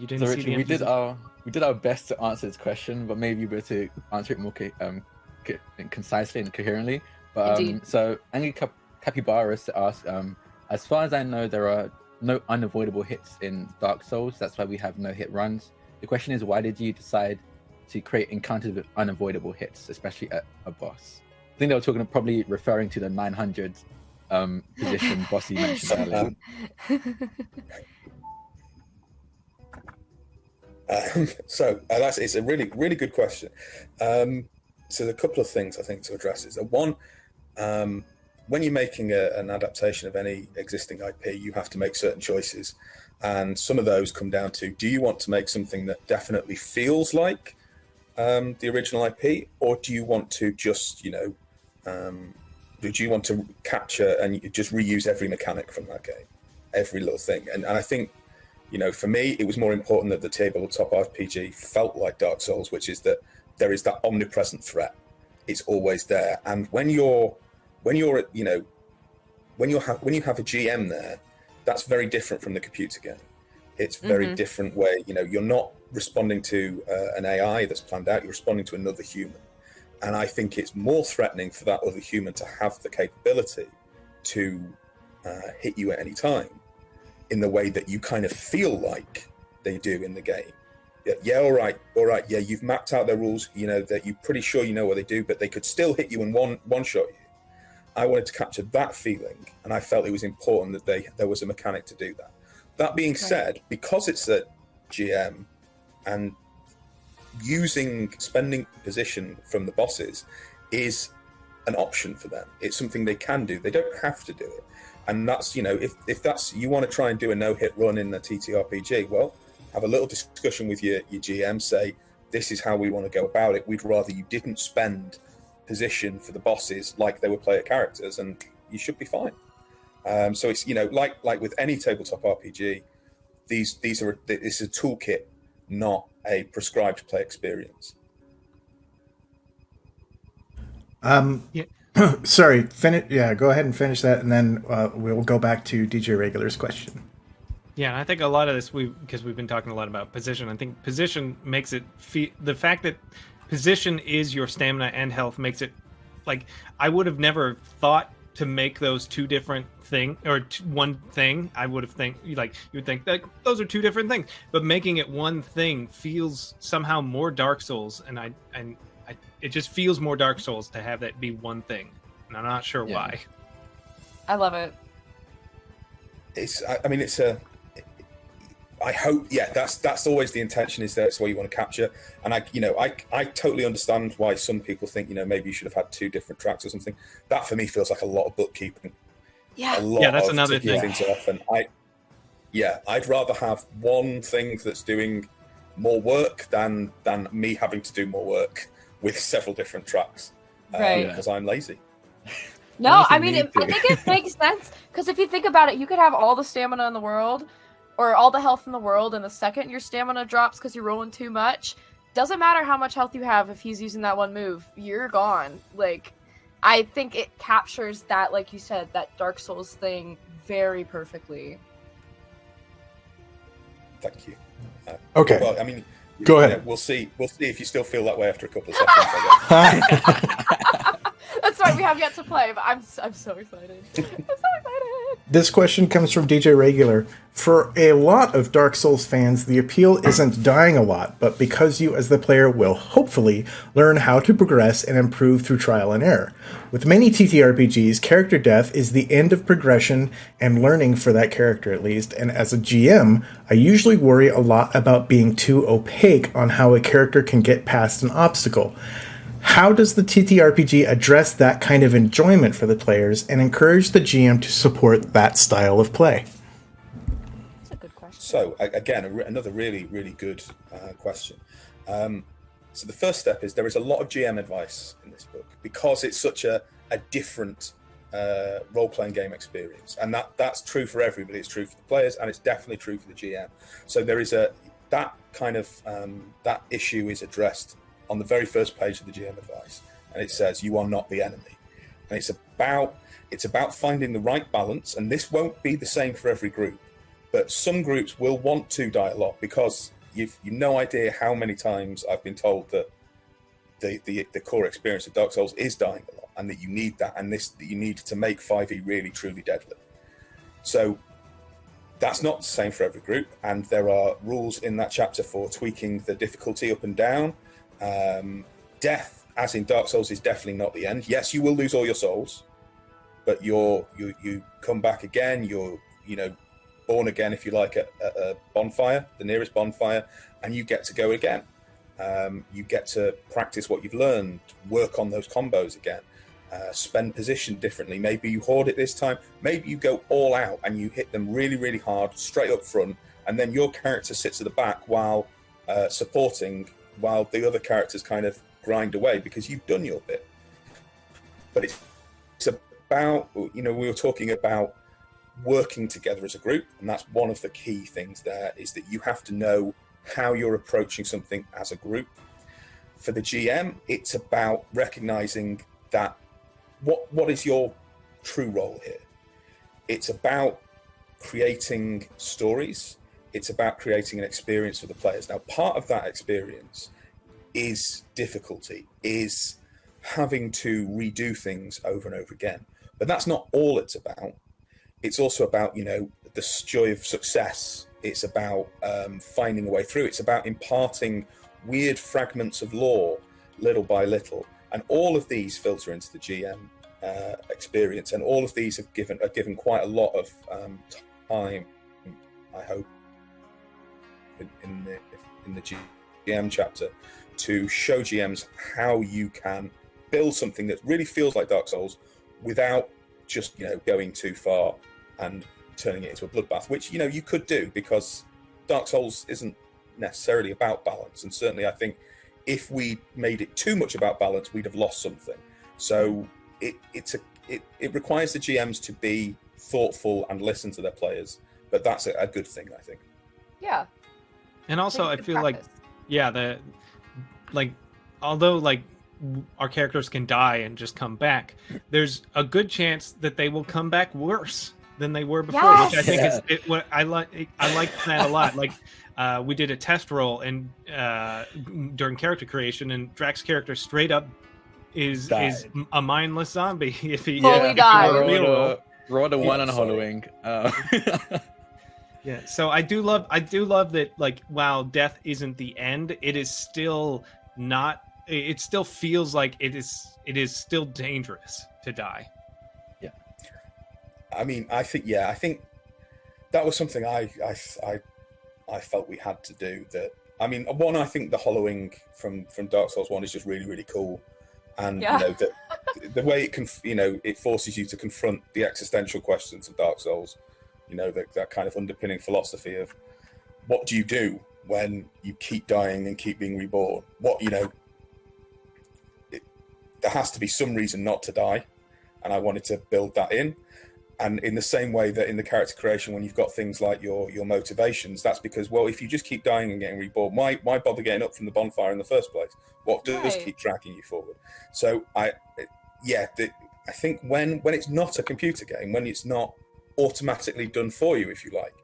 you didn't so see Richard, the we did NPC. our we did our best to answer this question, but maybe we were to answer it more um, concisely and coherently. But um, so Angry Cap- Capybaras ask, um, as far as I know, there are no unavoidable hits in Dark Souls. That's why we have no hit runs. The question is, why did you decide to create encounters with unavoidable hits, especially at a boss? I think they were talking, probably referring to the 900 um, position boss you mentioned earlier. Um, so uh, that's it's a really really good question. Um, so there are a couple of things I think to address is that one, um, when you're making a, an adaptation of any existing IP, you have to make certain choices, and some of those come down to: do you want to make something that definitely feels like um, the original IP, or do you want to just you know, um, do you want to capture and just reuse every mechanic from that game, every little thing? And, and I think you know, for me, it was more important that the tabletop RPG felt like Dark Souls, which is that there is that omnipresent threat. It's always there, and when you're when you're you know when you have when you have a GM there, that's very different from the computer game. It's very Mhm. different way. You know, you're not responding to uh, an AI that's planned out. You're responding to another human, and I think it's more threatening for that other human to have the capability to uh, hit you at any time in the way that you kind of feel like they do in the game. Yeah, yeah, all right, all right. Yeah, you've mapped out their rules. You know that you're pretty sure you know what they do, but they could still hit you and one one shot you. I wanted to capture that feeling, and I felt it was important that they there was a mechanic to do that. That being said, because it's a GM and using spending position from the bosses is an option for them. It's something they can do. They don't have to do it. And that's, you know, if, if that's you want to try and do a no hit run in the TTRPG, well, have a little discussion with your, your GM, say, this is how we want to go about it. We'd rather you didn't spend position for the bosses like they were player characters, and you should be fine. Um, so it's you know like like with any tabletop RPG, these these are this is a toolkit, not a prescribed play experience. Um, Yeah. sorry, finish. Yeah, go ahead and finish that, and then uh, we'll go back to DJ Regular's question. Yeah, I think a lot of this we because we've been talking a lot about position. I think position makes it fe- the fact that position is your stamina and health makes it like I would have never thought to make those two different thing or one thing. I would have think like you would think that those are two different things, but making it one thing feels somehow more Dark Souls, and I and it just feels more Dark Souls to have that be one thing, and I'm not sure Yeah. why. I love it. It's I, I mean it's a I hope yeah that's that's always the intention is that's what you want to capture and I you know I I totally understand why some people think you know maybe you should have had two different tracks or something that for me feels like a lot of bookkeeping Yeah. a lot Yeah, that's of another thing. things off and I yeah I'd rather have one thing that's doing more work than than me having to do more work with several different tracks um, Right. because I'm lazy No, I mean, it, I think it makes sense because if you think about it, you could have all the stamina in the world or all the health in the world, and the second your stamina drops because you're rolling too much, doesn't matter how much health you have if he's using that one move, you're gone. Like, I think it captures that, like you said, that Dark Souls thing very perfectly. thank you Okay. well I mean Go yeah, ahead. we'll see we'll see if you still feel that way after a couple of sessions I guess. That's right, we have yet to play, but I'm s- I'm so excited. I'm so excited. This question comes from DJ Regular. For a lot of Dark Souls fans, the appeal isn't dying a lot, but because you, as the player, will hopefully learn how to progress and improve through trial and error. With many TTRPGs, character death is the end of progression and learning for that character at least, and as a GM, I usually worry a lot about being too opaque on how a character can get past an obstacle. How does the TTRPG address that kind of enjoyment for the players and encourage the GM to support that style of play? That's a good question. So again, another really, really good uh, question. Um, so the first step is there is a lot of GM advice in this book because it's such a, a different uh, role-playing game experience, and that that's true for everybody. It's true for the players, and it's definitely true for the GM. So there is a that kind of um, that issue is addressed on the very first page of the GM advice, and it says you are not the enemy, and it's about it's about finding the right balance, and this won't be the same for every group but some groups will want to die a lot because you've you've no idea how many times I've been told that the, the the core experience of Dark Souls is dying a lot. and that you need that, and this that you need to make 5e really truly deadly. So that's not the same for every group, and there are rules in that chapter for tweaking the difficulty up and down. Um, death, as in Dark Souls, is definitely not the end. Yes, you will lose all your souls, but you're you you come back again. You're you know born again, if you like, at, at a bonfire, the nearest bonfire, and you get to go again. Um, you get to practice what you've learned, work on those combos again, uh, spend position differently. Maybe you hoard it this time. Maybe you go all out and you hit them really, really hard, straight up front, and then your character sits at the back while uh, supporting, while the other characters kind of grind away because you've done your bit. But it's, it's about, you know, we were talking about working together as a group, and that's one of the key things there is that you have to know how you're approaching something as a group. For the GM, it's about recognizing that what what is your true role here? It's about creating stories. It's about creating an experience for the players. Now, part of that experience is difficulty, is having to redo things over and over again. But that's not all it's about. It's also about, you know, the joy of success. It's about um, finding a way through. It's about imparting weird fragments of lore little by little. And all of these filter into the GM uh, experience, and all of these have given are given quite a lot of um, time. I hope in, the in the GM chapter to show GMs how you can build something that really feels like Dark Souls without just you know going too far and turning it into a bloodbath, which you know you could do because Dark Souls isn't necessarily about balance, and certainly I think if we made it too much about balance, we'd have lost something. So it it's a it, it requires the GMs to be thoughtful and listen to their players, but that's a, a good thing, I think. Yeah. And also, I Good feel like yeah, the like although like our characters can die and just come back, there's a good chance that they will come back worse than they were before, which I think is it, what I like. I like that a lot. Like uh, we did a test roll and uh, during character creation, and Drax's character straight up is Died. is a mindless zombie. If he Fully if he died. were a real roll. Roll a, one Yeah, on sorry. hollowing. Uh, Yeah, so I do love I do love that like while death isn't the end, it is still not it still feels like it is it is still dangerous to die. Yeah. I mean, I think yeah, I think that was something I I I, I felt we had to do. That I mean, one, I think the hollowing from from Dark Souls one is just really really cool, and Yeah. you know the the way it can you know it forces you to confront the existential questions of Dark Souls. You know that that kind of underpinning philosophy of what do you do when you keep dying and keep being reborn? What you know. It, there has to be some reason not to die, and I wanted to build that in and in the same way that in the character creation when you've got things like your your motivations that's because well if you just keep dying and getting reborn why why bother getting up from the bonfire in the first place what does Right. keep dragging you forward so i yeah the, i think when when it's not a computer game when it's not automatically done for you if you like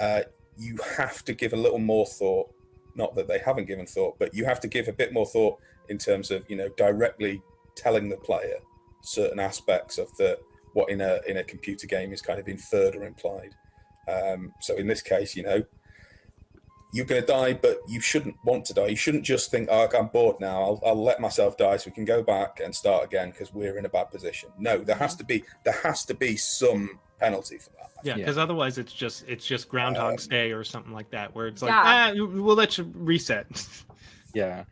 uh, you have to give a little more thought not that they haven't given thought but you have to give a bit more thought in terms of you know directly telling the player certain aspects of the what in a in a computer game is kind of inferred or implied. Um, so in this case, you know, you're going to die, but you shouldn't want to die. You shouldn't just think, "Oh, I'm bored now. I'll, I'll let myself die so we can go back and start again because we're in a bad position." No, there has to be there has to be some penalty for that. Yeah, Yeah. because otherwise it's just it's just Groundhog's Um, Day or something like that, where it's like Yeah. ah, we'll let you reset. yeah.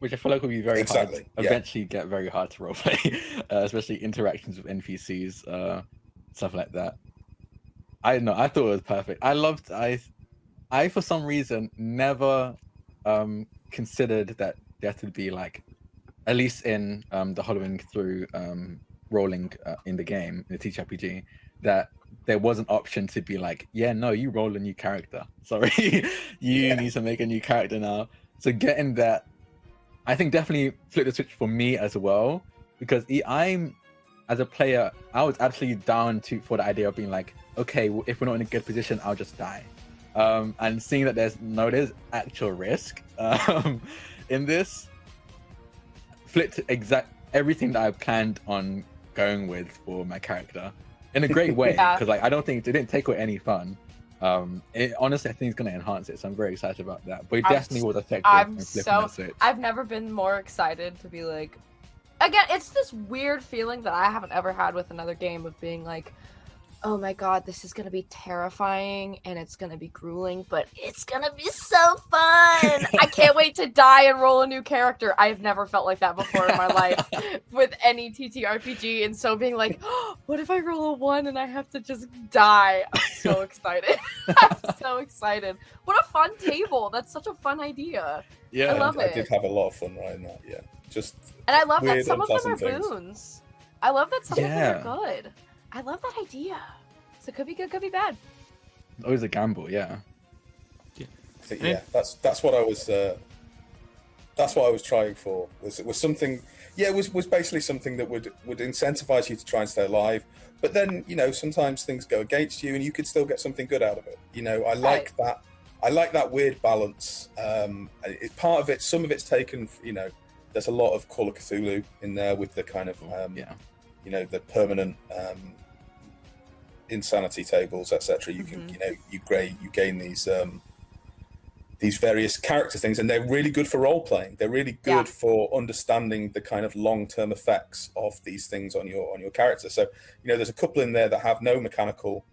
Which I feel like will be very Exactly, hard. yeah. Eventually, get very hard to roleplay, uh, especially interactions with NPCs, uh, stuff like that. I don't know. I thought it was perfect. I loved. I, I for some reason never um, considered that death would be like, at least in um, the hollowing through um, rolling uh, in the game in the TTRPG, that there was an option to be like, yeah, no, you roll a new character. Sorry, you Yeah. need to make a new character now. So getting that, I think definitely flipped the switch for me as well because I'm, as a player, I was absolutely down to for the idea of being like, okay, if we're not in a good position, I'll just die. Um, and seeing that there's no, there's actual risk um, in this, flipped exact everything that I planned on going with for my character in a great way. Yeah. Because like I don't think it didn't take away any fun. Um, it, honestly, I think it's going to enhance it, so I'm very excited about that. But it I'm definitely was effective. I'm so- I've never been more excited to be like again, it's this weird feeling that I haven't ever had with another game of being like, oh my god, this is gonna be terrifying and it's gonna be grueling, but it's gonna be so fun. I can't wait to die and roll a new character. I've never felt like that before in my life with any TTRPG, and so being like, oh, what if I roll a one and I have to just die? I'm so excited. I'm so excited. What a fun table. That's such a fun idea. yeah, I love I it. did have a lot of fun writing that. Yeah, just And I love that some of them are things. boons. I love that some of them are good. I love that idea. So it could be good, could be bad. always a gamble. Yeah. I think, yeah, that's that's what I was. Uh, that's what I was trying for. Was was something? Yeah, it was was basically something that would would incentivize you to try and stay alive. But then you know sometimes things go against you, and you could still get something good out of it. You know, I like that. I like that weird balance. Um, it, part of it, some of it's taken. You know, there's a lot of Call of Cthulhu in there with the kind of um, yeah. You know the permanent um, insanity tables, etc. You can Mhm. you know you gain you gain these um, these various character things, and they're really good for role playing. They're really good Yeah. for understanding the kind of long term effects of these things on your on your character. So you know there's a couple in there that have no mechanical.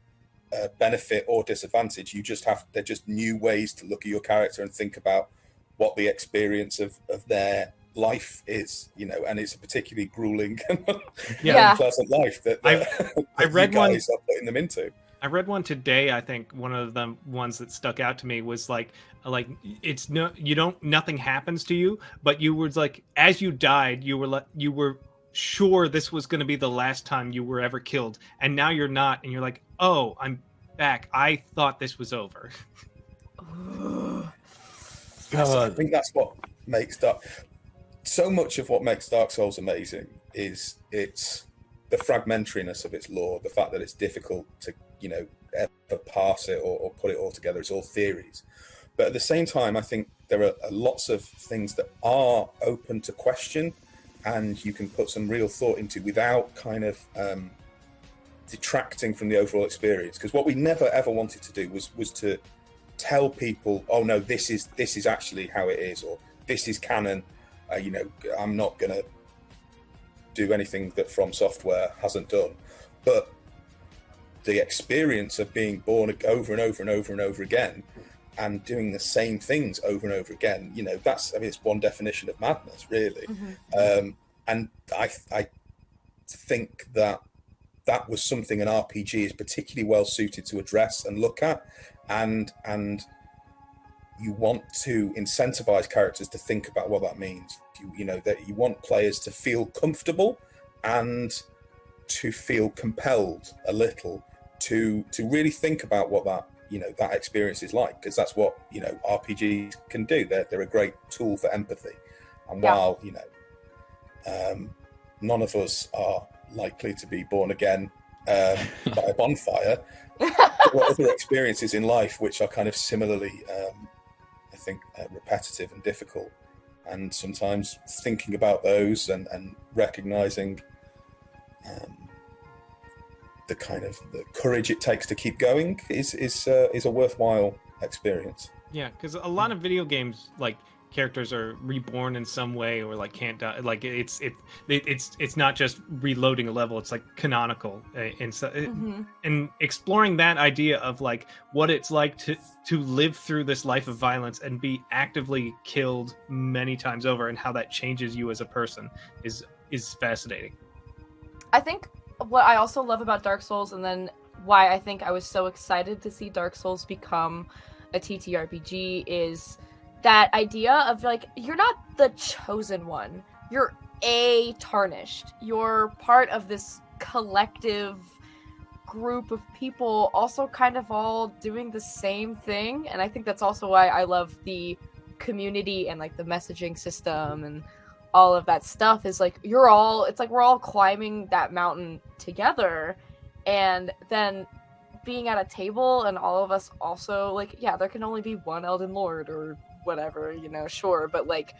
Uh, benefit or disadvantage you just have they're just new ways to look at your character and think about what the experience of, of their life is you know and it's a particularly grueling Yeah. unpleasant life that, I- that I you read one- are putting them into. I read one today. I think one of the ones that stuck out to me was like, like it's no, you don't, nothing happens to you, but you were like, as you died, you were like, you were sure this was going to be the last time you were ever killed, and now you're not, and you're like, oh, I'm back. I thought this was over. I think that's what makes Dark. So much of what makes Dark Souls amazing is its the fragmentariness of its lore, the fact that it's difficult to you know ever parse it or, or put it all together. It's all theories, but at the same time, I think there are lots of things that are open to question, and you can put some real thought into without kind of um, detracting from the overall experience. Because what we never ever wanted to do was was to tell people, oh no, this is this is actually how it is, or this is canon. Uh, you know, I'm not gonna do anything that From Software hasn't done, but the experience of being born over and over and over and over again, and doing the same things over and over again, you know, that's I mean, it's one definition of madness, really. Um, and I I think that that was something an RPG is particularly well suited to address and look at, and and you want to incentivize characters to think about what that means. You, you know that you want players to feel comfortable and to feel compelled a little to to really think about what that you know that experience is like because that's what you know RPGs can do. They're they're a great tool for empathy, and Yeah. while you know um, none of us are likely to be born again um, by a bonfire. there are other experiences in life which are kind of similarly, um, think, uh, repetitive and difficult. And sometimes thinking about those and, and recognizing um, the kind of the courage it takes to keep going is is uh, is a worthwhile experience. Yeah, because a lot of video games like characters are reborn in some way or like can't die. Like it's it, it it's it's not just reloading a level. It's like canonical uh, and so Mhm. and exploring that idea of like what it's like to to live through this life of violence and be actively killed many times over and how that changes you as a person is is fascinating. I think what I also love about Dark Souls, and then why I think I was so excited to see Dark Souls become a TTRPG, is that idea of like, you're not the chosen one. You're a tarnished. You're part of this collective group of people, also kind of all doing the same thing. And I think that's also why I love the community and like the messaging system and all of that stuff is like you're all it's like we're all climbing that mountain together and then being at a table and all of us also like yeah there can only be one elden lord or whatever you know sure but like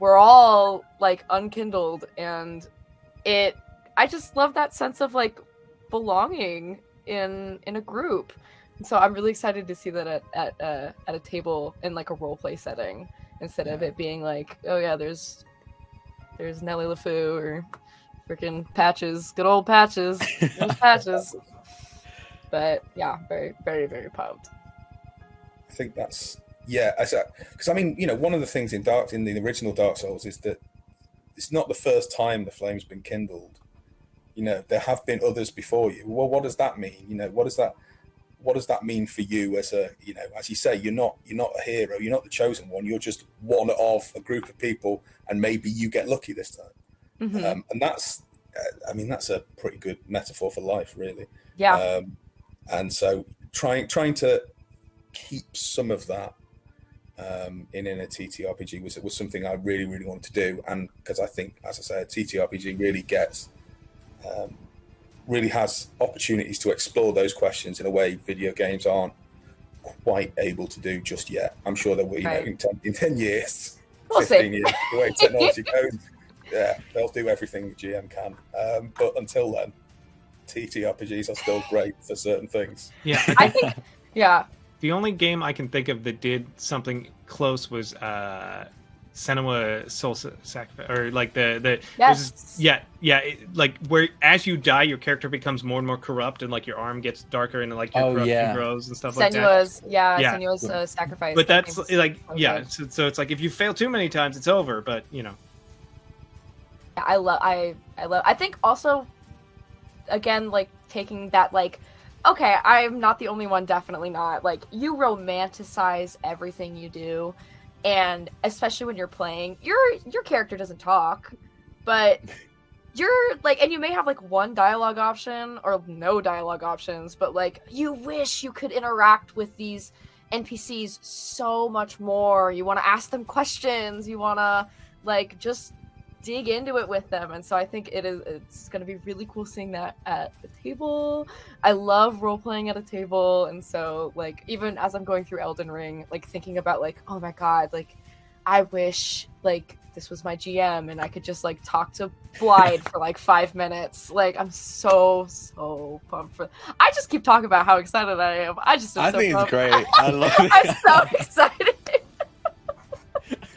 we're all like unkindled and it I just love that sense of like belonging in in a group. And so I'm really excited to see that at at uh, at a table in like a role play setting instead of it being like, oh yeah, there's there's Nelly LeFou or freaking patches, good old patches, patches. But yeah, very very very pumped. I think that's yeah, because I mean, you know, one of the things in Dark in the original Dark Souls is that it's not the first time the flame's been kindled. You know, there have been others before you. Well, what does that mean? You know, what does that what does that mean for you as a you know as you say you're not you're not a hero you're not the chosen one you're just one of a group of people and maybe you get lucky this time Mhm. um, and that's uh, i mean that's a pretty good metaphor for life really yeah, um, and so trying trying to keep some of that um, in in a TTRPG was was something I really really wanted to do, and because I think, as I said, TTRPG really gets um, really has opportunities to explore those questions in a way video games aren't quite able to do just yet. I'm sure that we, you know, in, 10, in 10 years, We'll 15 see. years, the way technology goes, yeah, they'll do everything the GM can. Um, but until then, TTRPGs are still great for certain things. Yeah, I think yeah. The only game I can think of that did something close was uh Senua Soul Sacrifice, or like the the there's this- yeah yeah it, like where as you die your character becomes more and more corrupt and like your arm gets darker and like your Oh, corruption yeah. grows and stuff like that. Senua's yeah, Yeah. Senua's uh, sacrifice. But that that's game's like so yeah, so, so it's like if you fail too many times it's over. But you know Yeah, I love I I love I think also again like taking that like okay, I'm not the only one definitely not. Like you romanticize everything you do and especially when you're playing, your your character doesn't talk, but you're like and you may have like one dialogue option or no dialogue options, but like you wish you could interact with these NPCs so much more. You want to ask them questions, you want to like just dig into it with them. And so i think it is it's going to be really cool seeing that at the table. I love role playing at a table. And so like even as i'm going through elden ring like thinking about like oh my god like i wish like this was my gm and i could just like talk to Blaidd for like five minutes. Like i'm so so pumped for i just keep talking about how excited i am. I just am I so think it's great. I love it. i'm so excited.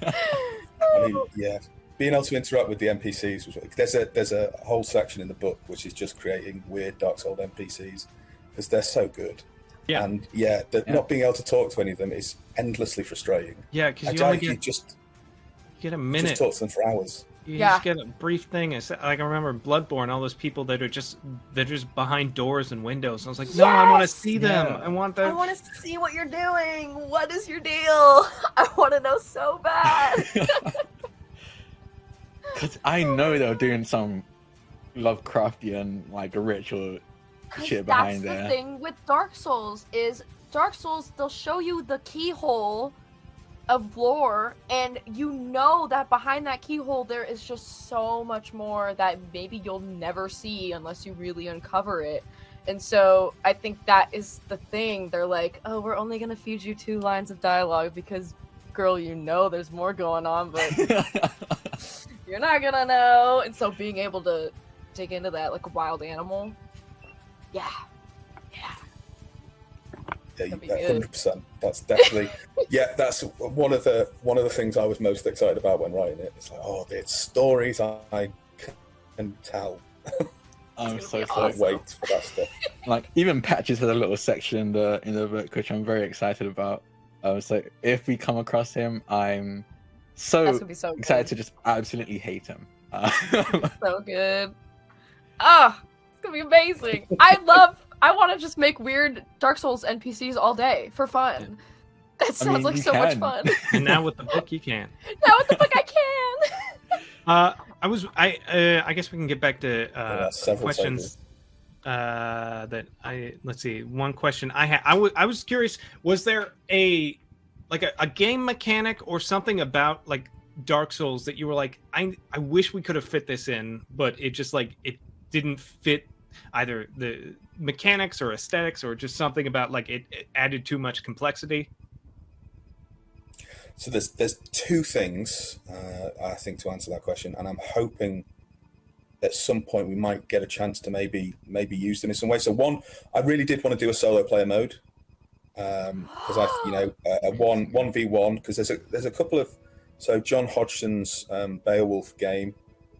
I mean, yeah, being able to interact with the NPCs was there's a there's a whole section in the book which is just creating weird Dark Souls NPCs because they're so good. Yeah. And yeah, the, Yeah. not being able to talk to any of them is endlessly frustrating. yeah because I you tell only you, get just get a just minute. talk to them for hours. You Yeah. just get a brief thing. It's like I remember Bloodborne, all those people that are just they're just behind doors and windows. And I was like, no, I want to see them. Yeah. I want them. I want to see what you're doing. What is your deal? I want to know so bad. Because I know they're doing some Lovecraftian like ritual shit that's behind the there. thing with Dark Souls is Dark Souls they'll show you the keyhole of lore and you know that behind that keyhole there is just so much more that maybe you'll never see unless you really uncover it. And so I think that is the thing. They're like, "Oh, we're only going to feed you two lines of dialogue because girl, you know there's more going on, but you're not going to know." And so being able to dig into that like a wild animal. Yeah. Yeah. Yeah, That'd be you- good. hundred percent. That's definitely yeah. That's one of the one of the things I was most excited about when writing it. It's like, oh, the stories I can tell. I'm so gonna so awesome. wait for that stuff. like even patches has a little section in the in the book which I'm very excited about. Uh, so if we come across him, I'm That's so gonna be so good. excited to just absolutely hate him. Uh, so good. Ah, it's gonna be amazing. I love. I want to just make weird Dark Souls NPCs all day for fun. That sounds mean, like you so much fun. and now with the book, you can. now with the book, I can. Uh, I was I uh, I guess we can get back to uh, Yeah, several questions. Uh, that I let's see. One question I had. I wa- I was curious. Was there a like a, a game mechanic or something about like Dark Souls that you were like, I I wish we could have fit this in, but it just like it didn't fit either the mechanics or aesthetics or just something about like it, it added too much complexity. So there's there's two things uh, I think to answer that question, and I'm hoping at some point we might get a chance to maybe maybe use them in some way. So one, I really did want to do a solo player mode because I you know a, a one one v one because there's a there's a couple of so John Hodgson's um, Beowulf game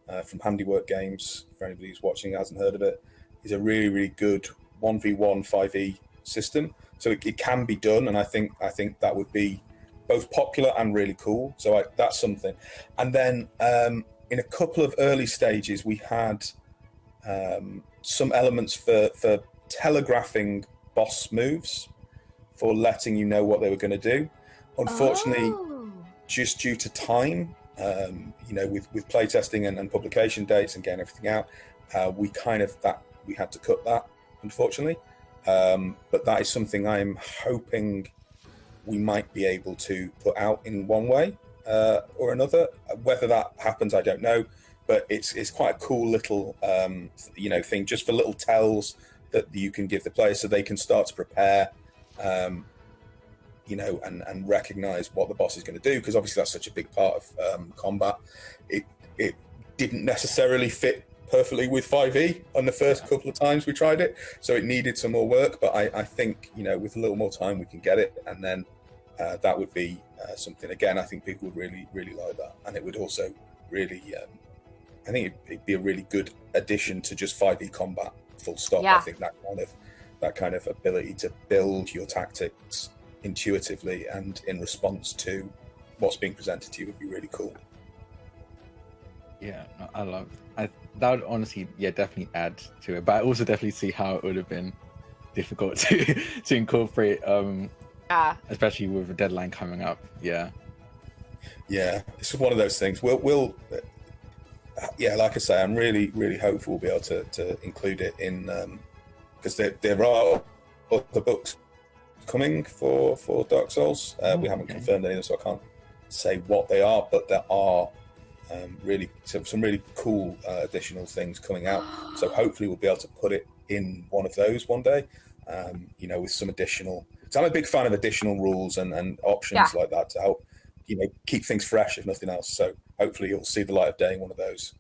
uh, from Handiwork Games for anybody who's watching hasn't heard of it is a really really good one v one five e system. So it, it can be done, and I think I think that would be both popular and really cool. So I, that's something. And then um, in a couple of early stages, we had um, some elements for for telegraphing boss moves, for letting you know what they were going to do. Unfortunately, Oh. just due to time, um, you know, with with playtesting and, and publication dates and getting everything out, uh, we kind of that we had to cut that, unfortunately. Um, but that is something I'm hoping we might be able to put out in one way uh, or another. Whether that happens, I don't know. But it's it's quite a cool little um, you know thing, just for little tells that you can give the players so they can start to prepare. Um, you know, and, and recognize what the boss is going to do because obviously that's such a big part of um, combat. It it didn't necessarily fit perfectly with 5e on the first couple of times we tried it, so it needed some more work. But I, I think you know with a little more time we can get it, and then uh, that would be uh, something. Again, I think people would really really like that, and it would also really. Um, I think it'd, it'd be a really good addition to just 5e combat. Full stop. I think that kind of that kind of ability to build your tactics intuitively and in response to what's being presented to you would be really cool. Yeah, I love. I that would honestly, yeah, definitely add to it. But I also definitely see how it would have been difficult to to incorporate, um, Yeah. especially with a deadline coming up. Yeah, Yeah, it's one of those things. We'll, we'll uh, yeah, like I say, I'm really, really hopeful we'll be able to, to include it in because there there are other books coming for for Dark Souls. Uh, we Oh, haven't confirmed any of them, so I can't say what they are, but there are um, really some, some really cool uh, additional things coming out. So hopefully we'll be able to put it in one of those one day. Um, you know, with some additional. So I'm a big fan of additional rules and, and options like that to help, you know, keep things fresh if nothing else. So hopefully you'll see the light of day in one of those.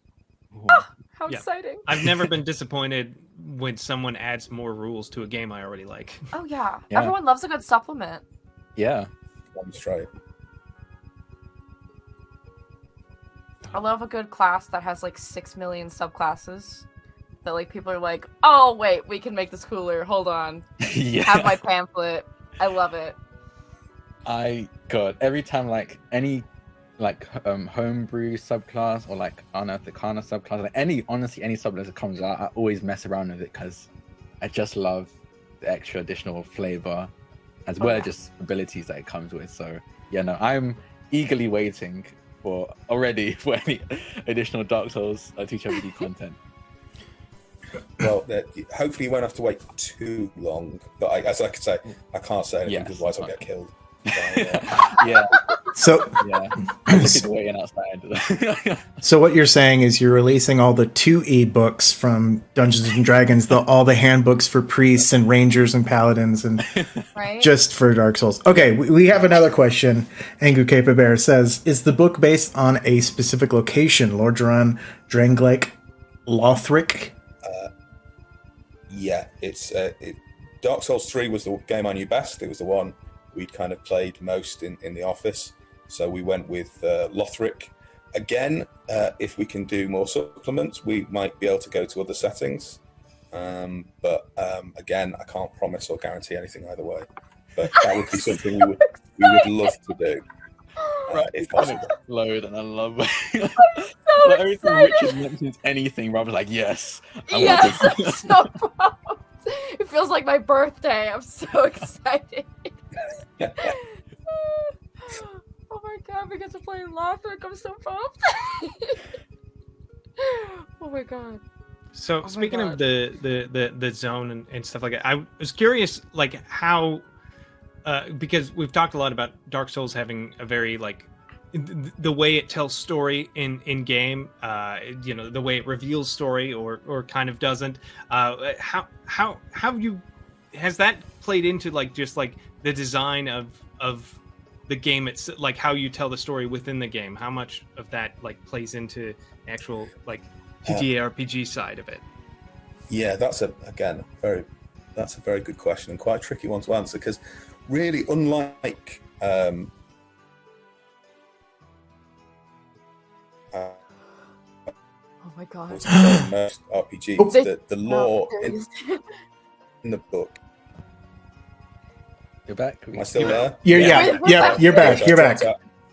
Oh, how Yeah. exciting. I've never been disappointed when someone adds more rules to a game I already like. Oh yeah. Yeah. Everyone loves a good supplement. yeah. Let's try it. I love a good class that has like six million subclasses. That like people are like, oh wait, we can make this cooler. Hold on, yeah. have my pamphlet. I love it. I God, every time like any like um homebrew subclass or like unearthed Arcana subclass, like any honestly any subclass that comes out, I always mess around with it because I just love the extra additional flavor as well as just abilities that it comes with. So yeah, no, I'm eagerly waiting for already for any additional Dark Souls uh, teacher RPG content. Well, hopefully you won't have to wait too long. But I, as I could say, I can't say anything Yes. because otherwise I'll get killed. So, uh, yeah, So, yeah. Looking waiting outside. so what you're saying is you're releasing all the two e books from Dungeons and Dragons, the all the handbooks for priests and rangers and paladins, and Right? just for Dark Souls. Okay, we, we have another question. Angu Cape Bear says, "Is the book based on a specific location? Lordran, Drangleic, Lothric?" yeah, it's uh, it, Dark Souls Three was the game I knew best. It was the one we'd kind of played most in, in the office. So we went with uh, Lothric. Again, uh, if we can do more supplements, we might be able to go to other settings. Um, but um, again, I can't promise or guarantee anything either way. But that would be something we would we would love to do Right, uh, if possible. Load and I love it. so like, every time excited. Richard mentions anything, Rob's like, yes. I Yes, this." I'm so pumped. It feels like my birthday. I'm so excited. oh my god, we get to play Lothric. I'm so pumped. oh my god. So my speaking of the, the the the zone and, and stuff like that, I was curious like how uh, because we've talked a lot about Dark Souls having a very like th- the way it tells story in in game, uh, you know, the way it reveals story or or kind of doesn't. Uh, how how how have you has that played into like just like the design of of the game it's like how you tell the story within the game how much of that like plays into actual like TTRPG side of it Yeah, that's a again very that's a very good question and quite a tricky one to answer because really, unlike um, uh, Oh my god. what's most RPGs, Oh. the, the Oh, lore in, in the book. You're back. Am I still You're there? You're, yeah, Yeah. yeah, you're back. You're back.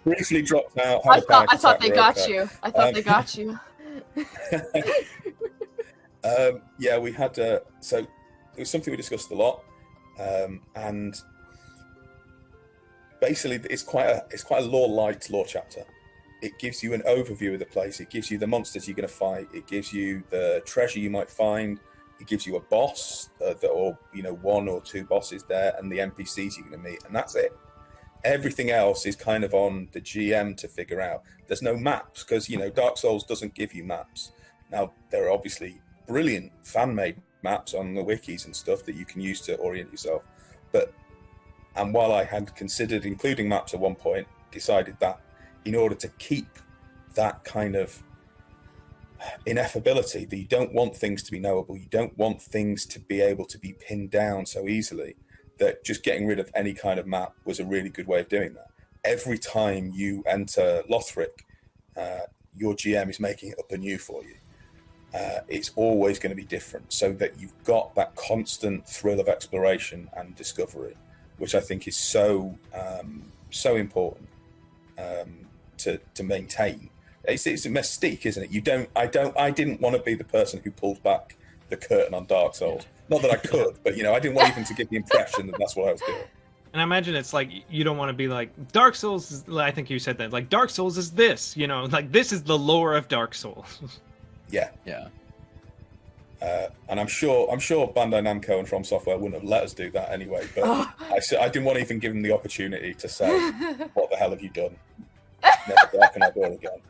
Briefly dropped out. I thought I thought they we're got you. I thought Um, they got you. um, yeah, we had uh, so it was something we discussed a lot, um, and basically it's quite a it's quite a lore light lore chapter. It gives you an overview of the place. It gives you the monsters you're going to fight. It gives you the treasure you might find. It gives you a boss, uh, that, or you know one or two bosses there, and the NPCs you're going to meet, and that's it. Everything else is kind of on the GM to figure out. There's no maps because you know Dark Souls doesn't give you maps. Now there are obviously brilliant fan-made maps on the wikis and stuff that you can use to orient yourself. But and while I had considered including maps at one point, decided that in order to keep that kind of ineffability, that you don't want things to be knowable, you don't want things to be able to be pinned down so easily, that just getting rid of any kind of map was a really good way of doing that. Every time you enter Lothric, uh, your GM is making it up anew for you uh, it's always going to be different so that you've got that constant thrill of exploration and discovery which i think is so um, so important um, to, to maintain it's, it's a mystique isn't it? You don't i don't i didn't want to be the person who pulled back the curtain on dark souls. Not that i could but you know i didn't want even to give the impression that that's what i was doing. And i imagine it's like you don't want to be like dark souls is, i think you said that like dark souls is this you know like this is the lore of dark souls. Yeah. Yeah. uh, and i'm sure i'm sure bandai namco and from software wouldn't have let us do that anyway but Oh. I, s- I didn't want to even give them the opportunity to say what the hell have you done? Never darken our door again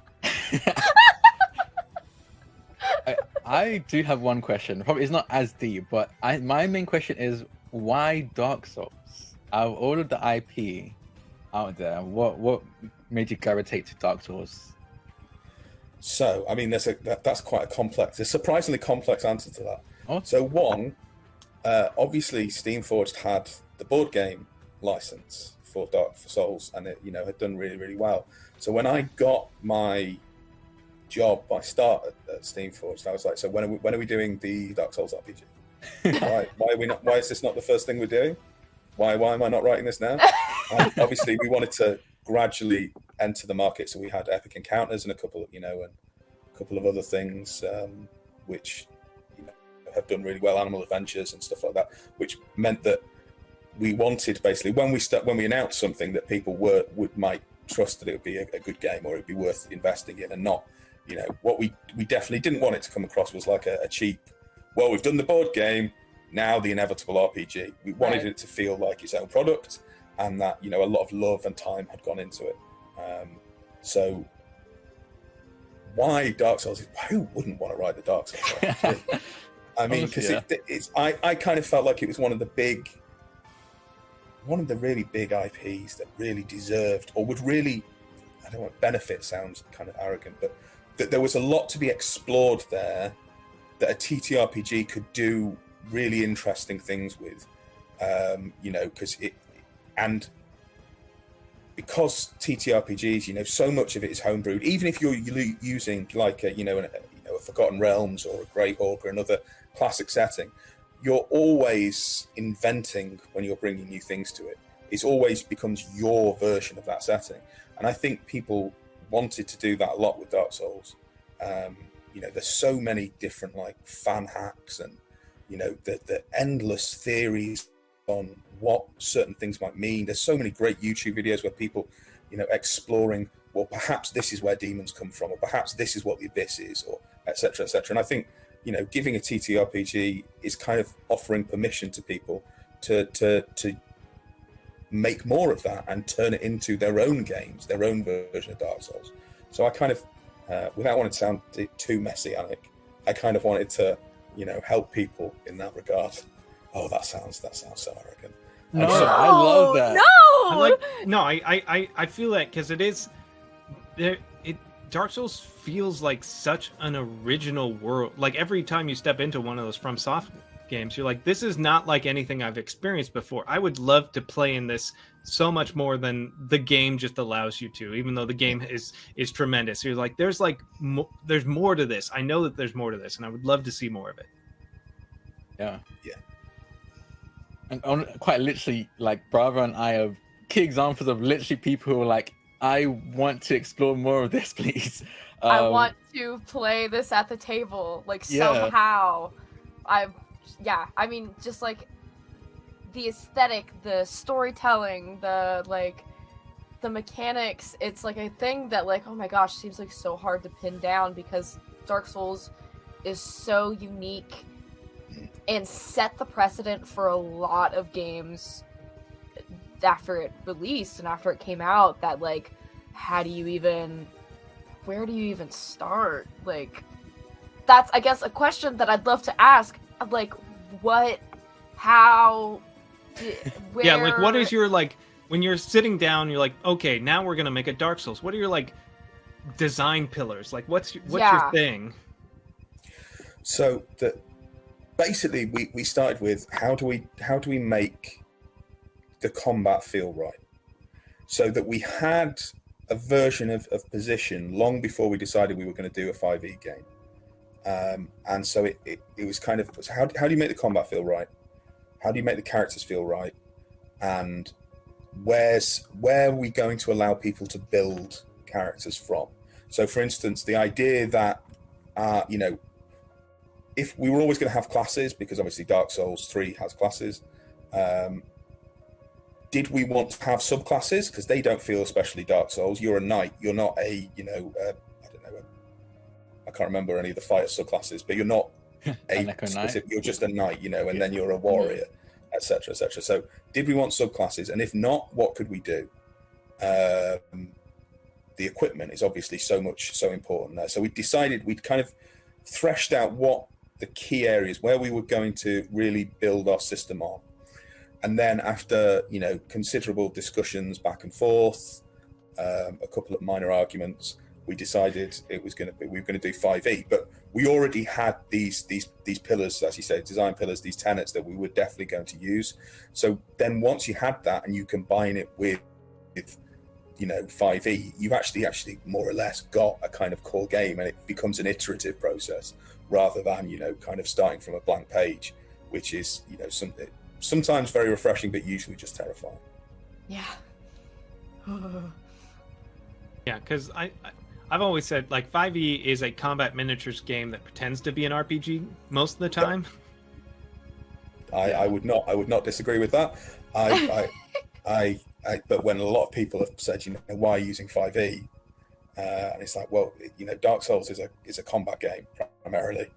I, I do have one question. Probably it's not as deep, but I my main question is why Dark Souls? Out of all of the IP out there, what what made you gravitate to Dark Souls? So, I mean, there's a that, that's quite a complex, a surprisingly complex answer to that. Oh. So, one, uh, obviously, Steamforged had the board game license for Dark for Souls, and it you know had done really really well. So when I got my job, my start at, at Steamforged, I was like, so when are we, when are we doing the Dark Souls RPG? why why are we not? Why is this not the first thing we're doing? Why why am I not writing this now? Obviously, we wanted to gradually enter the market, so we had Epic Encounters and a couple of you know and a couple of other things um, which you know, have done really well, Animal Adventures and stuff like that, which meant that we wanted basically when we start when we announced something that people were would might trust that it would be a, a good game or it'd be worth investing in, and not you know what we we definitely didn't want it to come across was like a, a cheap. Well, we've done the board game, now the inevitable RPG. We wanted Right. it to feel like its own product, and that you know a lot of love and time had gone into it. Um, so why Dark Souls? Who wouldn't want to write the Dark Souls? I mean, because Honestly, it, it's I, I kind of felt like it was one of the big, one of the really big IPs that really deserved or would really, I don't want benefit sounds kind of arrogant, but that there was a lot to be explored there that a TTRPG could do really interesting things with, um, you know, because it and because TTRPGs, you know, so much of it is homebrewed. Even if you're using like a, you know, a, you know, a Forgotten Realms or a Greyhawk or another classic setting, you're always inventing when you're bringing new things to it. It always becomes your version of that setting, and I think people wanted to do that a lot with Dark Souls. Um, you know, there's so many different like fan hacks and you know the the endless theories on what certain things might mean. There's so many great YouTube videos where people, you know, exploring. Well, perhaps this is where demons come from, or perhaps this is what the abyss is, or etc. etc. And I think you know, giving a TTRPG is kind of offering permission to people to to to make more of that and turn it into their own games, their own version of Dark Souls. So I kind of, uh, without wanting to sound too messianic, I think I kind of wanted to, you know, help people in that regard. Oh, that sounds that sounds so arrogant. No, so- I love that. No. I like no, I I I, I feel that because it is there. It Dark Souls feels like such an original world. Like every time you step into one of those From Soft games, you're like, this is not like anything I've experienced before. I would love to play in this so much more than the game just allows you to. Even though the game is is tremendous, you're like, there's like mo- there's more to this. I know that there's more to this, and I would love to see more of it. Yeah. Yeah. And on, quite literally, like Bravo and I are key examples of literally people who are like, I want to explore more of this, please. I Um, want to play this at the table, like Yeah. somehow. I, yeah, I mean, just like the aesthetic, the storytelling, the like, the mechanics. It's like a thing that, like, oh my gosh, seems like so hard to pin down because Dark Souls is so unique and set the precedent for a lot of games after it released and after it came out that like how do you even where do you even start like that's i guess a question that i'd love to ask like what how where Yeah, like what is your like when you're sitting down, you're like, okay, now we're gonna make a Dark Souls. What are your like design pillars? Like, what's your, what's Yeah. your thing? So the basically we, we started with how do we how do we make the combat feel right? So that we had a version of, of position long before we decided we were going to do a 5e game. Um, and so it, it, it was kind of so how, how do you make the combat feel right? How do you make the characters feel right? And where's where are we going to allow people to build characters from? So for instance, the idea that uh, you know, if we were always going to have classes because obviously Dark Souls 3 has classes, um, did we want to have subclasses because they don't feel especially Dark Souls? You're a knight. You're not a you know can't remember any of the fighter subclasses, but you're not a An Echo Knight. specific. You're just a knight, you know, and then you're a warrior, etc., etc. So, did we want subclasses? And if not, what could we do? Um, the equipment is obviously so much so important there. So we decided we'd kind of threshed out what the key areas where we were going to really build our system on. And then after you know considerable discussions back and forth, um, a couple of minor arguments, we decided it was going to be we were going to do 5e. But we already had these these these pillars, as you say, design pillars, these tenets that we were definitely going to use. So then once you had that and you combine it with, with you know 5e, you've actually actually more or less got a kind of core game, and it becomes an iterative process rather than you know kind of starting from a blank page, which is you know something sometimes very refreshing, but usually just terrifying. yeah Yeah, because I, I I've always said like 5e is a combat miniatures game that pretends to be an RPG most of the time. I, I would not I would not disagree with that. I, I, I, I but when a lot of people have said, you know, why are you using 5e? Uh, and it's like, well, you know, Dark Souls is a is a combat game primarily,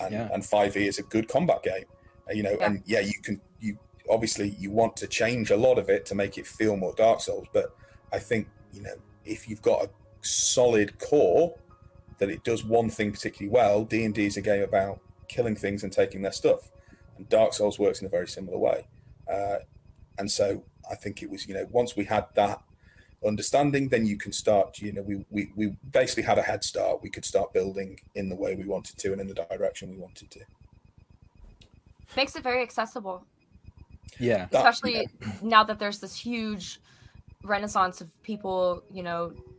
and Yeah. and 5e is a good combat game. Uh, you know, Yeah. and yeah, you can you obviously you want to change a lot of it to make it feel more Dark Souls, but I think you know if you've got a solid core that it does one thing particularly well, D and D is a game about killing things and taking their stuff, and Dark Souls works in a very similar way. Uh, and so I think it was you know once we had that understanding, then you can start. You know, we we we basically had a head start. We could start building in the way we wanted to and in the direction we wanted to. makes it very accessible Yeah. That- especially now that there's this huge renaissance of people you know just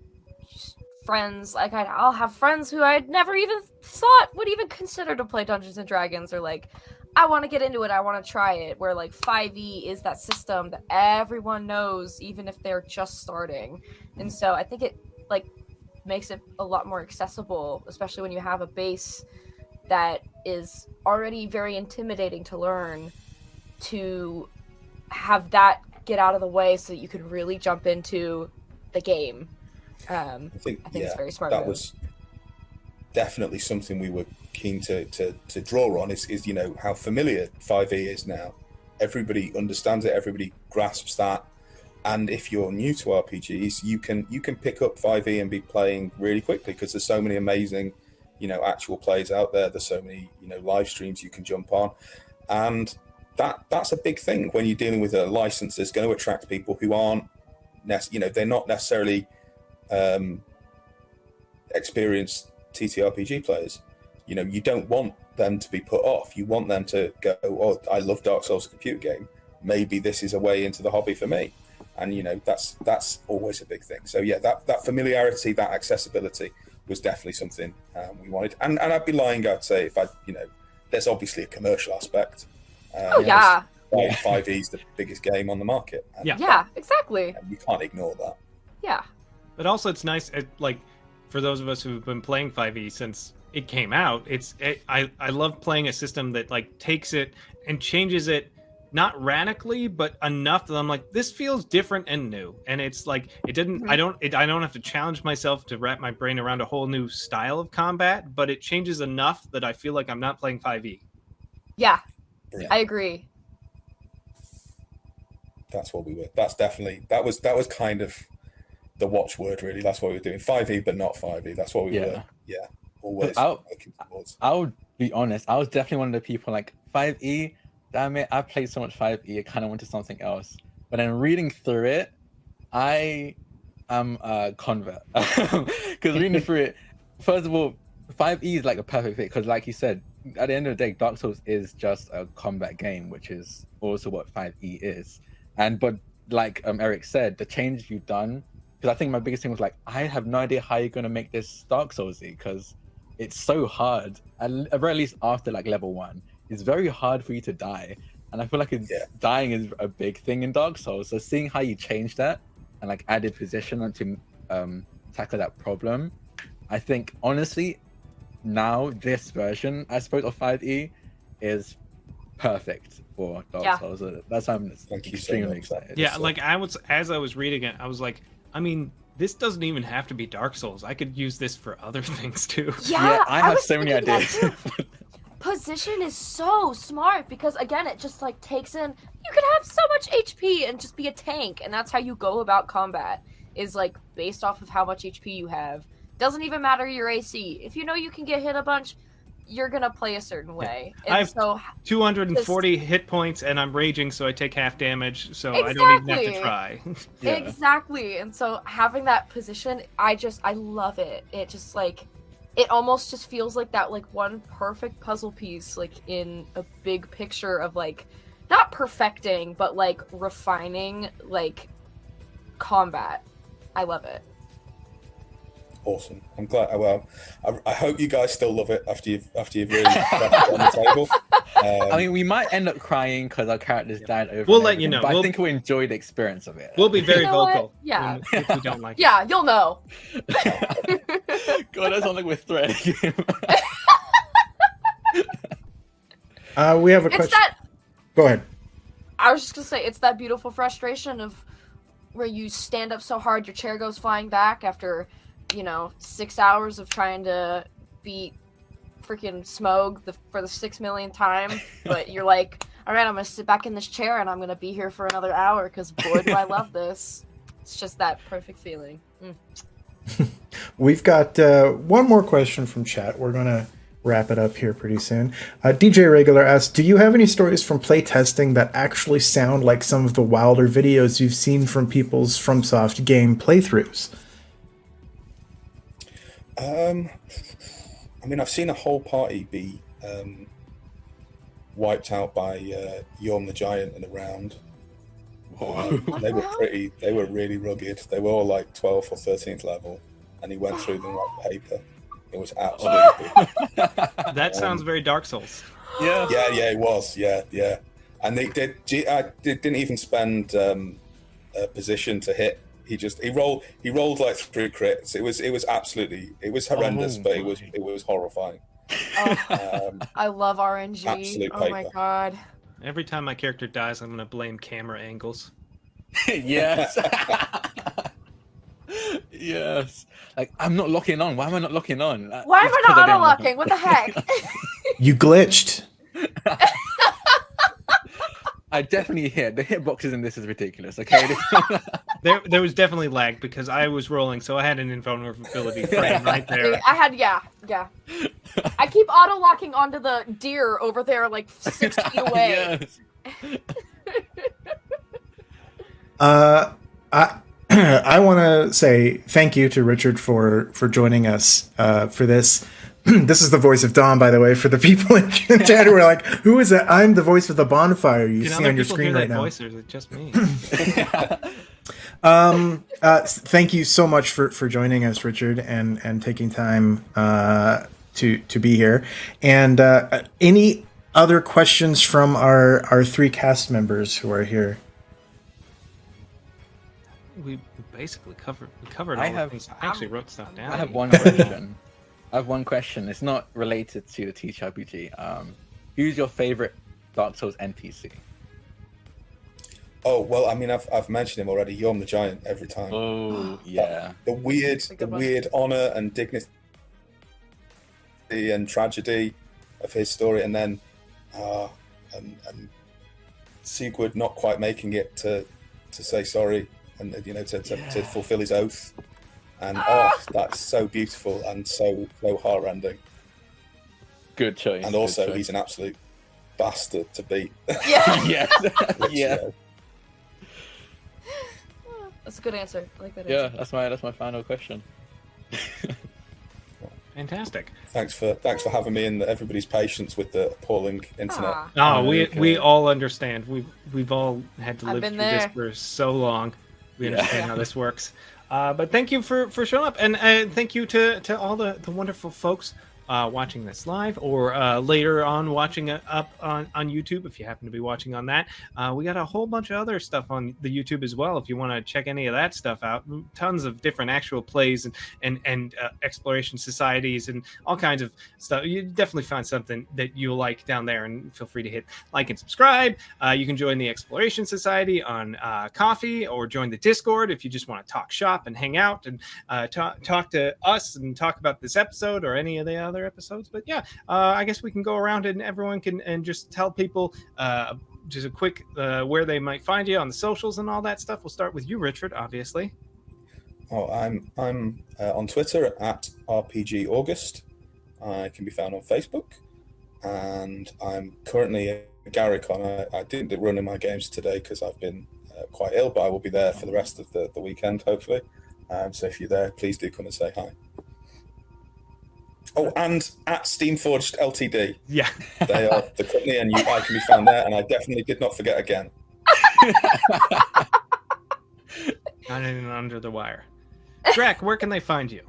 friends like I'd, i'll have friends who i'd never even thought would even consider to play dungeons and dragons or like i want to get into it i want to try it where like 5e is that system that everyone knows even if they're just starting and so i think it like makes it a lot more accessible especially when you have a base that is already very intimidating to learn to have that get out of the way so that you can really jump into the game. Um, I think, I think yeah, it's very smart. that move. was definitely something we were keen to, to, to draw on is, is, you know, how familiar 5e is now. Everybody understands it, everybody grasps that. And if you're new to RPGs, you can you can pick up 5e and be playing really quickly because there's so many amazing, you know, actual plays out there. There's so many, you know, live streams you can jump on. And that that's a big thing when you're dealing with a license that's going to attract people who aren't, you know, they're not necessarily um, experienced TTRPG players. You know, you don't want them to be put off. You want them to go, "Oh, I love Dark Souls, a computer game. Maybe this is a way into the hobby for me." And you know, that's that's always a big thing. So yeah, that that familiarity, that accessibility was definitely something um, we wanted. And and I'd be lying, I'd say, if I, you know, there's obviously a commercial aspect. Um, Oh yeah, Five E is the biggest game on the market. And, Yeah. yeah, exactly. and you can't ignore that. Yeah, But also, it's nice, it, like, for those of us who've been playing 5e since it came out. It's it, I I love playing a system that like takes it and changes it, not radically, but enough that I'm like, this feels different and new. And it's like it didn't. I mm-hmm. don't. It, I don't have to challenge myself to wrap my brain around a whole new style of combat, but it changes enough that I feel like I'm not playing 5e. yeah, Brilliant. I agree. That's what we were. That's definitely that was that was kind of the watchword really. That's what we were doing. Five E, but not five E. That's what we Yeah. were. Yeah, always I'll- working towards. I'll be honest. I was definitely one of the people like 5e. Damn it! I played so much 5e. I kind of went to something else. But then reading through it, I am a convert because reading through it, first of all, 5e is like a perfect fit because, like you said, at the end of the day, Dark Souls is just a combat game, which is also what 5e is. And but like um, Eric said, the change you've done. Because I think my biggest thing was like, I have no idea how you're gonna make this Dark Soulsy because it's so hard at l- at very least after like level one it's very hard for you to die and i feel like it's Yeah. dying is a big thing in dark souls so seeing how you change that and like added position to um tackle that problem i think honestly now this version i suppose of 5e is perfect for dark Yeah. souls So that's why i'm Thank you so extremely much. excited Yeah, So- like I was as I was reading it, I was like, I mean, this doesn't even have to be Dark Souls. I could use this for other things too. Yeah, i have was so many ideas. Position is so smart because again, it just like takes in. You can have so much HP and just be a tank, and that's how you go about combat. Is like based off of how much HP you have. Doesn't even matter your AC. If you know you can get hit a bunch, you're gonna play a certain way. And I've- so 240 hit points, and I'm raging, so I take half damage, so I don't even have to try. Yeah. Exactly. And so having that position, I just I love it. It just like it almost just feels like that like one perfect puzzle piece like in a big picture of like not perfecting but like refining like combat. I love it. Awesome. I'm glad. Well, I, I hope you guys still love it after you've after you've really cracked on the table. Um, I mean, we might end up crying because our characters died over. We'll let you know. But We'll- I think we'll enjoy the experience of it. We'll be very You know what? vocal. Yeah. if we don't like it. Yeah, you'll know. God, that sounds like we're threading him. Uh, we have a it's question. that Go ahead. I was just gonna say it's that beautiful frustration of where you stand up so hard your chair goes flying back after, you know, six hours of trying to beat freaking Smough the, for the six millionth time, but you're like, all right, I'm gonna sit back in this chair and I'm gonna be here for another hour because boy do I love this. It's just that perfect feeling. Mm. We've got uh, one more question from chat. We're going to wrap it up here pretty soon. Uh, DJ Regular asks Do you have any stories from playtesting that actually sound like some of the wilder videos you've seen from people's FromSoft game playthroughs? Um, I mean, I've seen a whole party be um, wiped out by uh, Yhorm the Giant in a round. Um, they were pretty. They were really rugged. They were all like 12th or 13th level, and he went through them like paper. It was absolutely. That sounds very Dark Souls. yeah. yeah, yeah, it was. Yeah, yeah. And they did. G- I did, didn't even spend um, a position to hit. He just he rolled. He rolled like three crits. It was. It was absolutely. It was horrendous, Oh but it was. It was horrifying. Oh, Um, I love RNG. Absolute oh my god. Every time my character dies, I'm gonna blame camera angles. yes. yes. Like I'm not locking on. Why am I not locking on? Why am I not auto locking? What the heck? You glitched. I definitely hit. The hitboxes in this is ridiculous. Okay. There, there was definitely lag because I was rolling, so I had an invulnerability frame right there. I had yeah, yeah. I keep auto locking onto the deer over there, like six feet away. yes. Uh, I I want to say thank you to Richard for for joining us uh, for this. this is the voice of Dawn, by the way, for the people in chat who are like, "Who is that?" I'm the voice of the bonfire you Can see on your screen hear right that now. voice, or is it just me? Um, uh, s- thank you so much for, for joining us, Richard, and, and taking time uh, to to be here. And uh, any other questions from our, our three cast members who are here? we basically covered we covered I have- things. I actually wrote stuff down. I have one question. I have one question. It's not related to the TTRPG. Um, who's your favorite Dark Souls NPC? Oh well, I mean, I've, I've mentioned him already. Yhorm the Giant every time. Oh yeah, the weird, the weird honor and dignity and tragedy of his story, and then uh, and, and Siegward not quite making it to to say sorry and you know to, to, to fulfill his oath, and oh, that's so beautiful and so so heartrending. good choice. And also, choice. he's an absolute bastard to beat. Yeah. yeah, which, you yeah, know, That's a good answer. I like that yeah. answer. That's my that's my final question. Fantastic. thanks for thanks for having me and everybody's patience with the appalling internet. Aw. Oh, we we all understand. We've we've all had to live been through this for so long. We Yeah. understand how this works. Uh, but thank you for for showing up, and uh, thank you to to all the the wonderful folks uh, watching this live or uh, later on watching it up on on YouTube. If you happen to be watching on that, uh, we got a whole bunch of other stuff on the YouTube as well. If you want to check any of that stuff out, tons of different actual plays and and and uh, exploration societies and all kinds of stuff. You definitely find something that you like down there, and feel free to hit like and subscribe. Uh, you can join the Exploration Society on uh, Ko-fi or join the Discord if you just want to talk shop and hang out and talk talk to us and talk about this episode or any of the other episodes. But yeah, uh, I guess we can go around and everyone can and just tell people uh, just a quick uh, where they might find you on the socials and all that stuff. We'll start with you, Richard, obviously. Oh, I'm I'm uh, on Twitter at RPG August. I can be found on Facebook, and I'm currently at Garricon. I, I didn't run in my games today because I've been uh, quite ill, but I will be there for the rest of the, the weekend, hopefully. Um, so if you're there, please do come and say hi. Oh, and at Steamforged Ltd. Yeah. They are the company, and you, I can be found there. And I definitely did not forget again. Not in under the wire. Drac, where can they find you?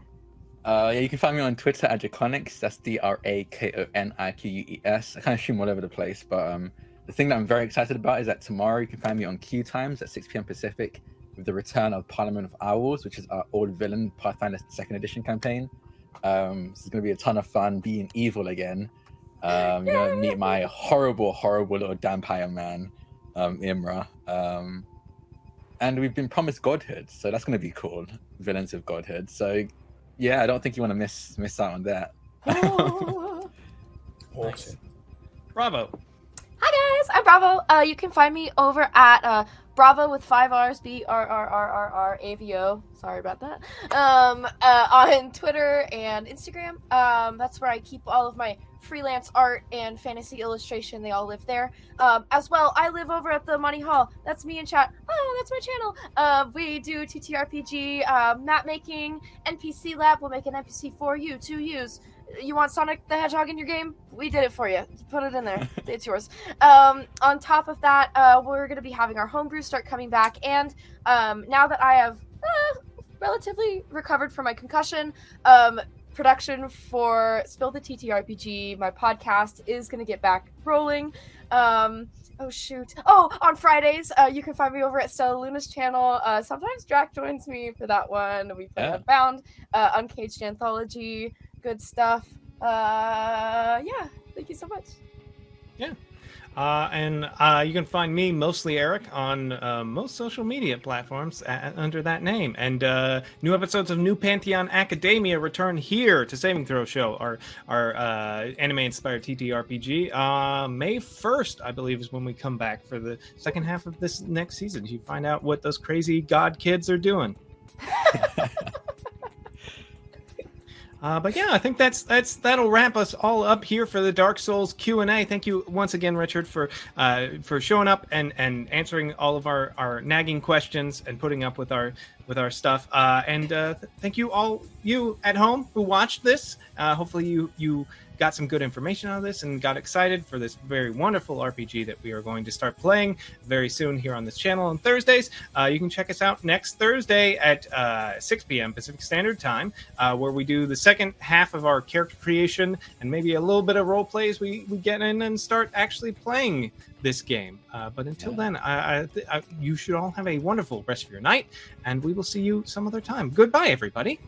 Uh, yeah, you can find me on Twitter at Drakoniques. That's D R A K O N I Q U E S. I kind of stream all over the place, but um, the thing that I'm very excited about is that tomorrow you can find me on Q Times at 6 p.m. Pacific with the return of Parliament of Owls, which is our old villain Pathfinder Second Edition campaign. Um, this is going to be a ton of fun being evil again. Um, you're going to meet my horrible, horrible little vampire man, um, Imra. Um, and we've been promised godhood, so that's going to be cool. Villains of godhood. So yeah, I don't think you want to miss miss out on that. Awesome. Bravo. Hi guys, I'm Bravo. Uh, you can find me over at uh, Bravo with five R's, B R R R R R A V O. Sorry about that. Um, uh, on Twitter and Instagram. Um, that's where I keep all of my freelance art and fantasy illustration. They all live there. Um, as well, I live over at the Money Hall. That's me in chat. Oh, that's my channel. Uh, we do TTRPG, uh, map making, NPC lab. We'll make an NPC for you to use. You want Sonic the Hedgehog in your game? We did it for you. Put it in there. It's yours. Um, on top of that, uh, we're going to be having our homebrew start coming back. And um, now that I have uh, relatively recovered from my concussion, um, production for Spill the TTRPG, my podcast, is going to get back rolling. Um, oh, shoot. Oh, on Fridays, uh, you can find me over at Stella Luna's channel. Uh, sometimes Drac joins me for that one. We play Yeah. Unbound, uh, Uncaged Anthology, good stuff. Uh, yeah, thank you so much. Uh, and uh, you can find me, mostly Eric, on uh, most social media platforms a under that name. And uh, new episodes of New Pantheon Academia return here to Saving Throw Show, our our uh, anime-inspired TTRPG. Uh, May first, I believe, is when we come back for the second half of this next season. You find out what those crazy god kids are doing. Uh, but yeah, I think that's that's that'll wrap us all up here for the Dark Souls Q and A. Thank you once again, Richard, for uh, for showing up and and answering all of our our nagging questions and putting up with our with our stuff. Uh, and uh, th- thank you all you at home who watched this. Uh, hopefully you you got some good information out of this and got excited for this very wonderful RPG that we are going to start playing very soon here on this channel on Thursdays. Uh, you can check us out next Thursday at uh, 6 p.m. Pacific Standard Time, uh, where we do the second half of our character creation and maybe a little bit of role plays. We, we get in and start actually playing this game. Uh, but until then, I, I, I, you should all have a wonderful rest of your night, and we will see you some other time. Goodbye, everybody.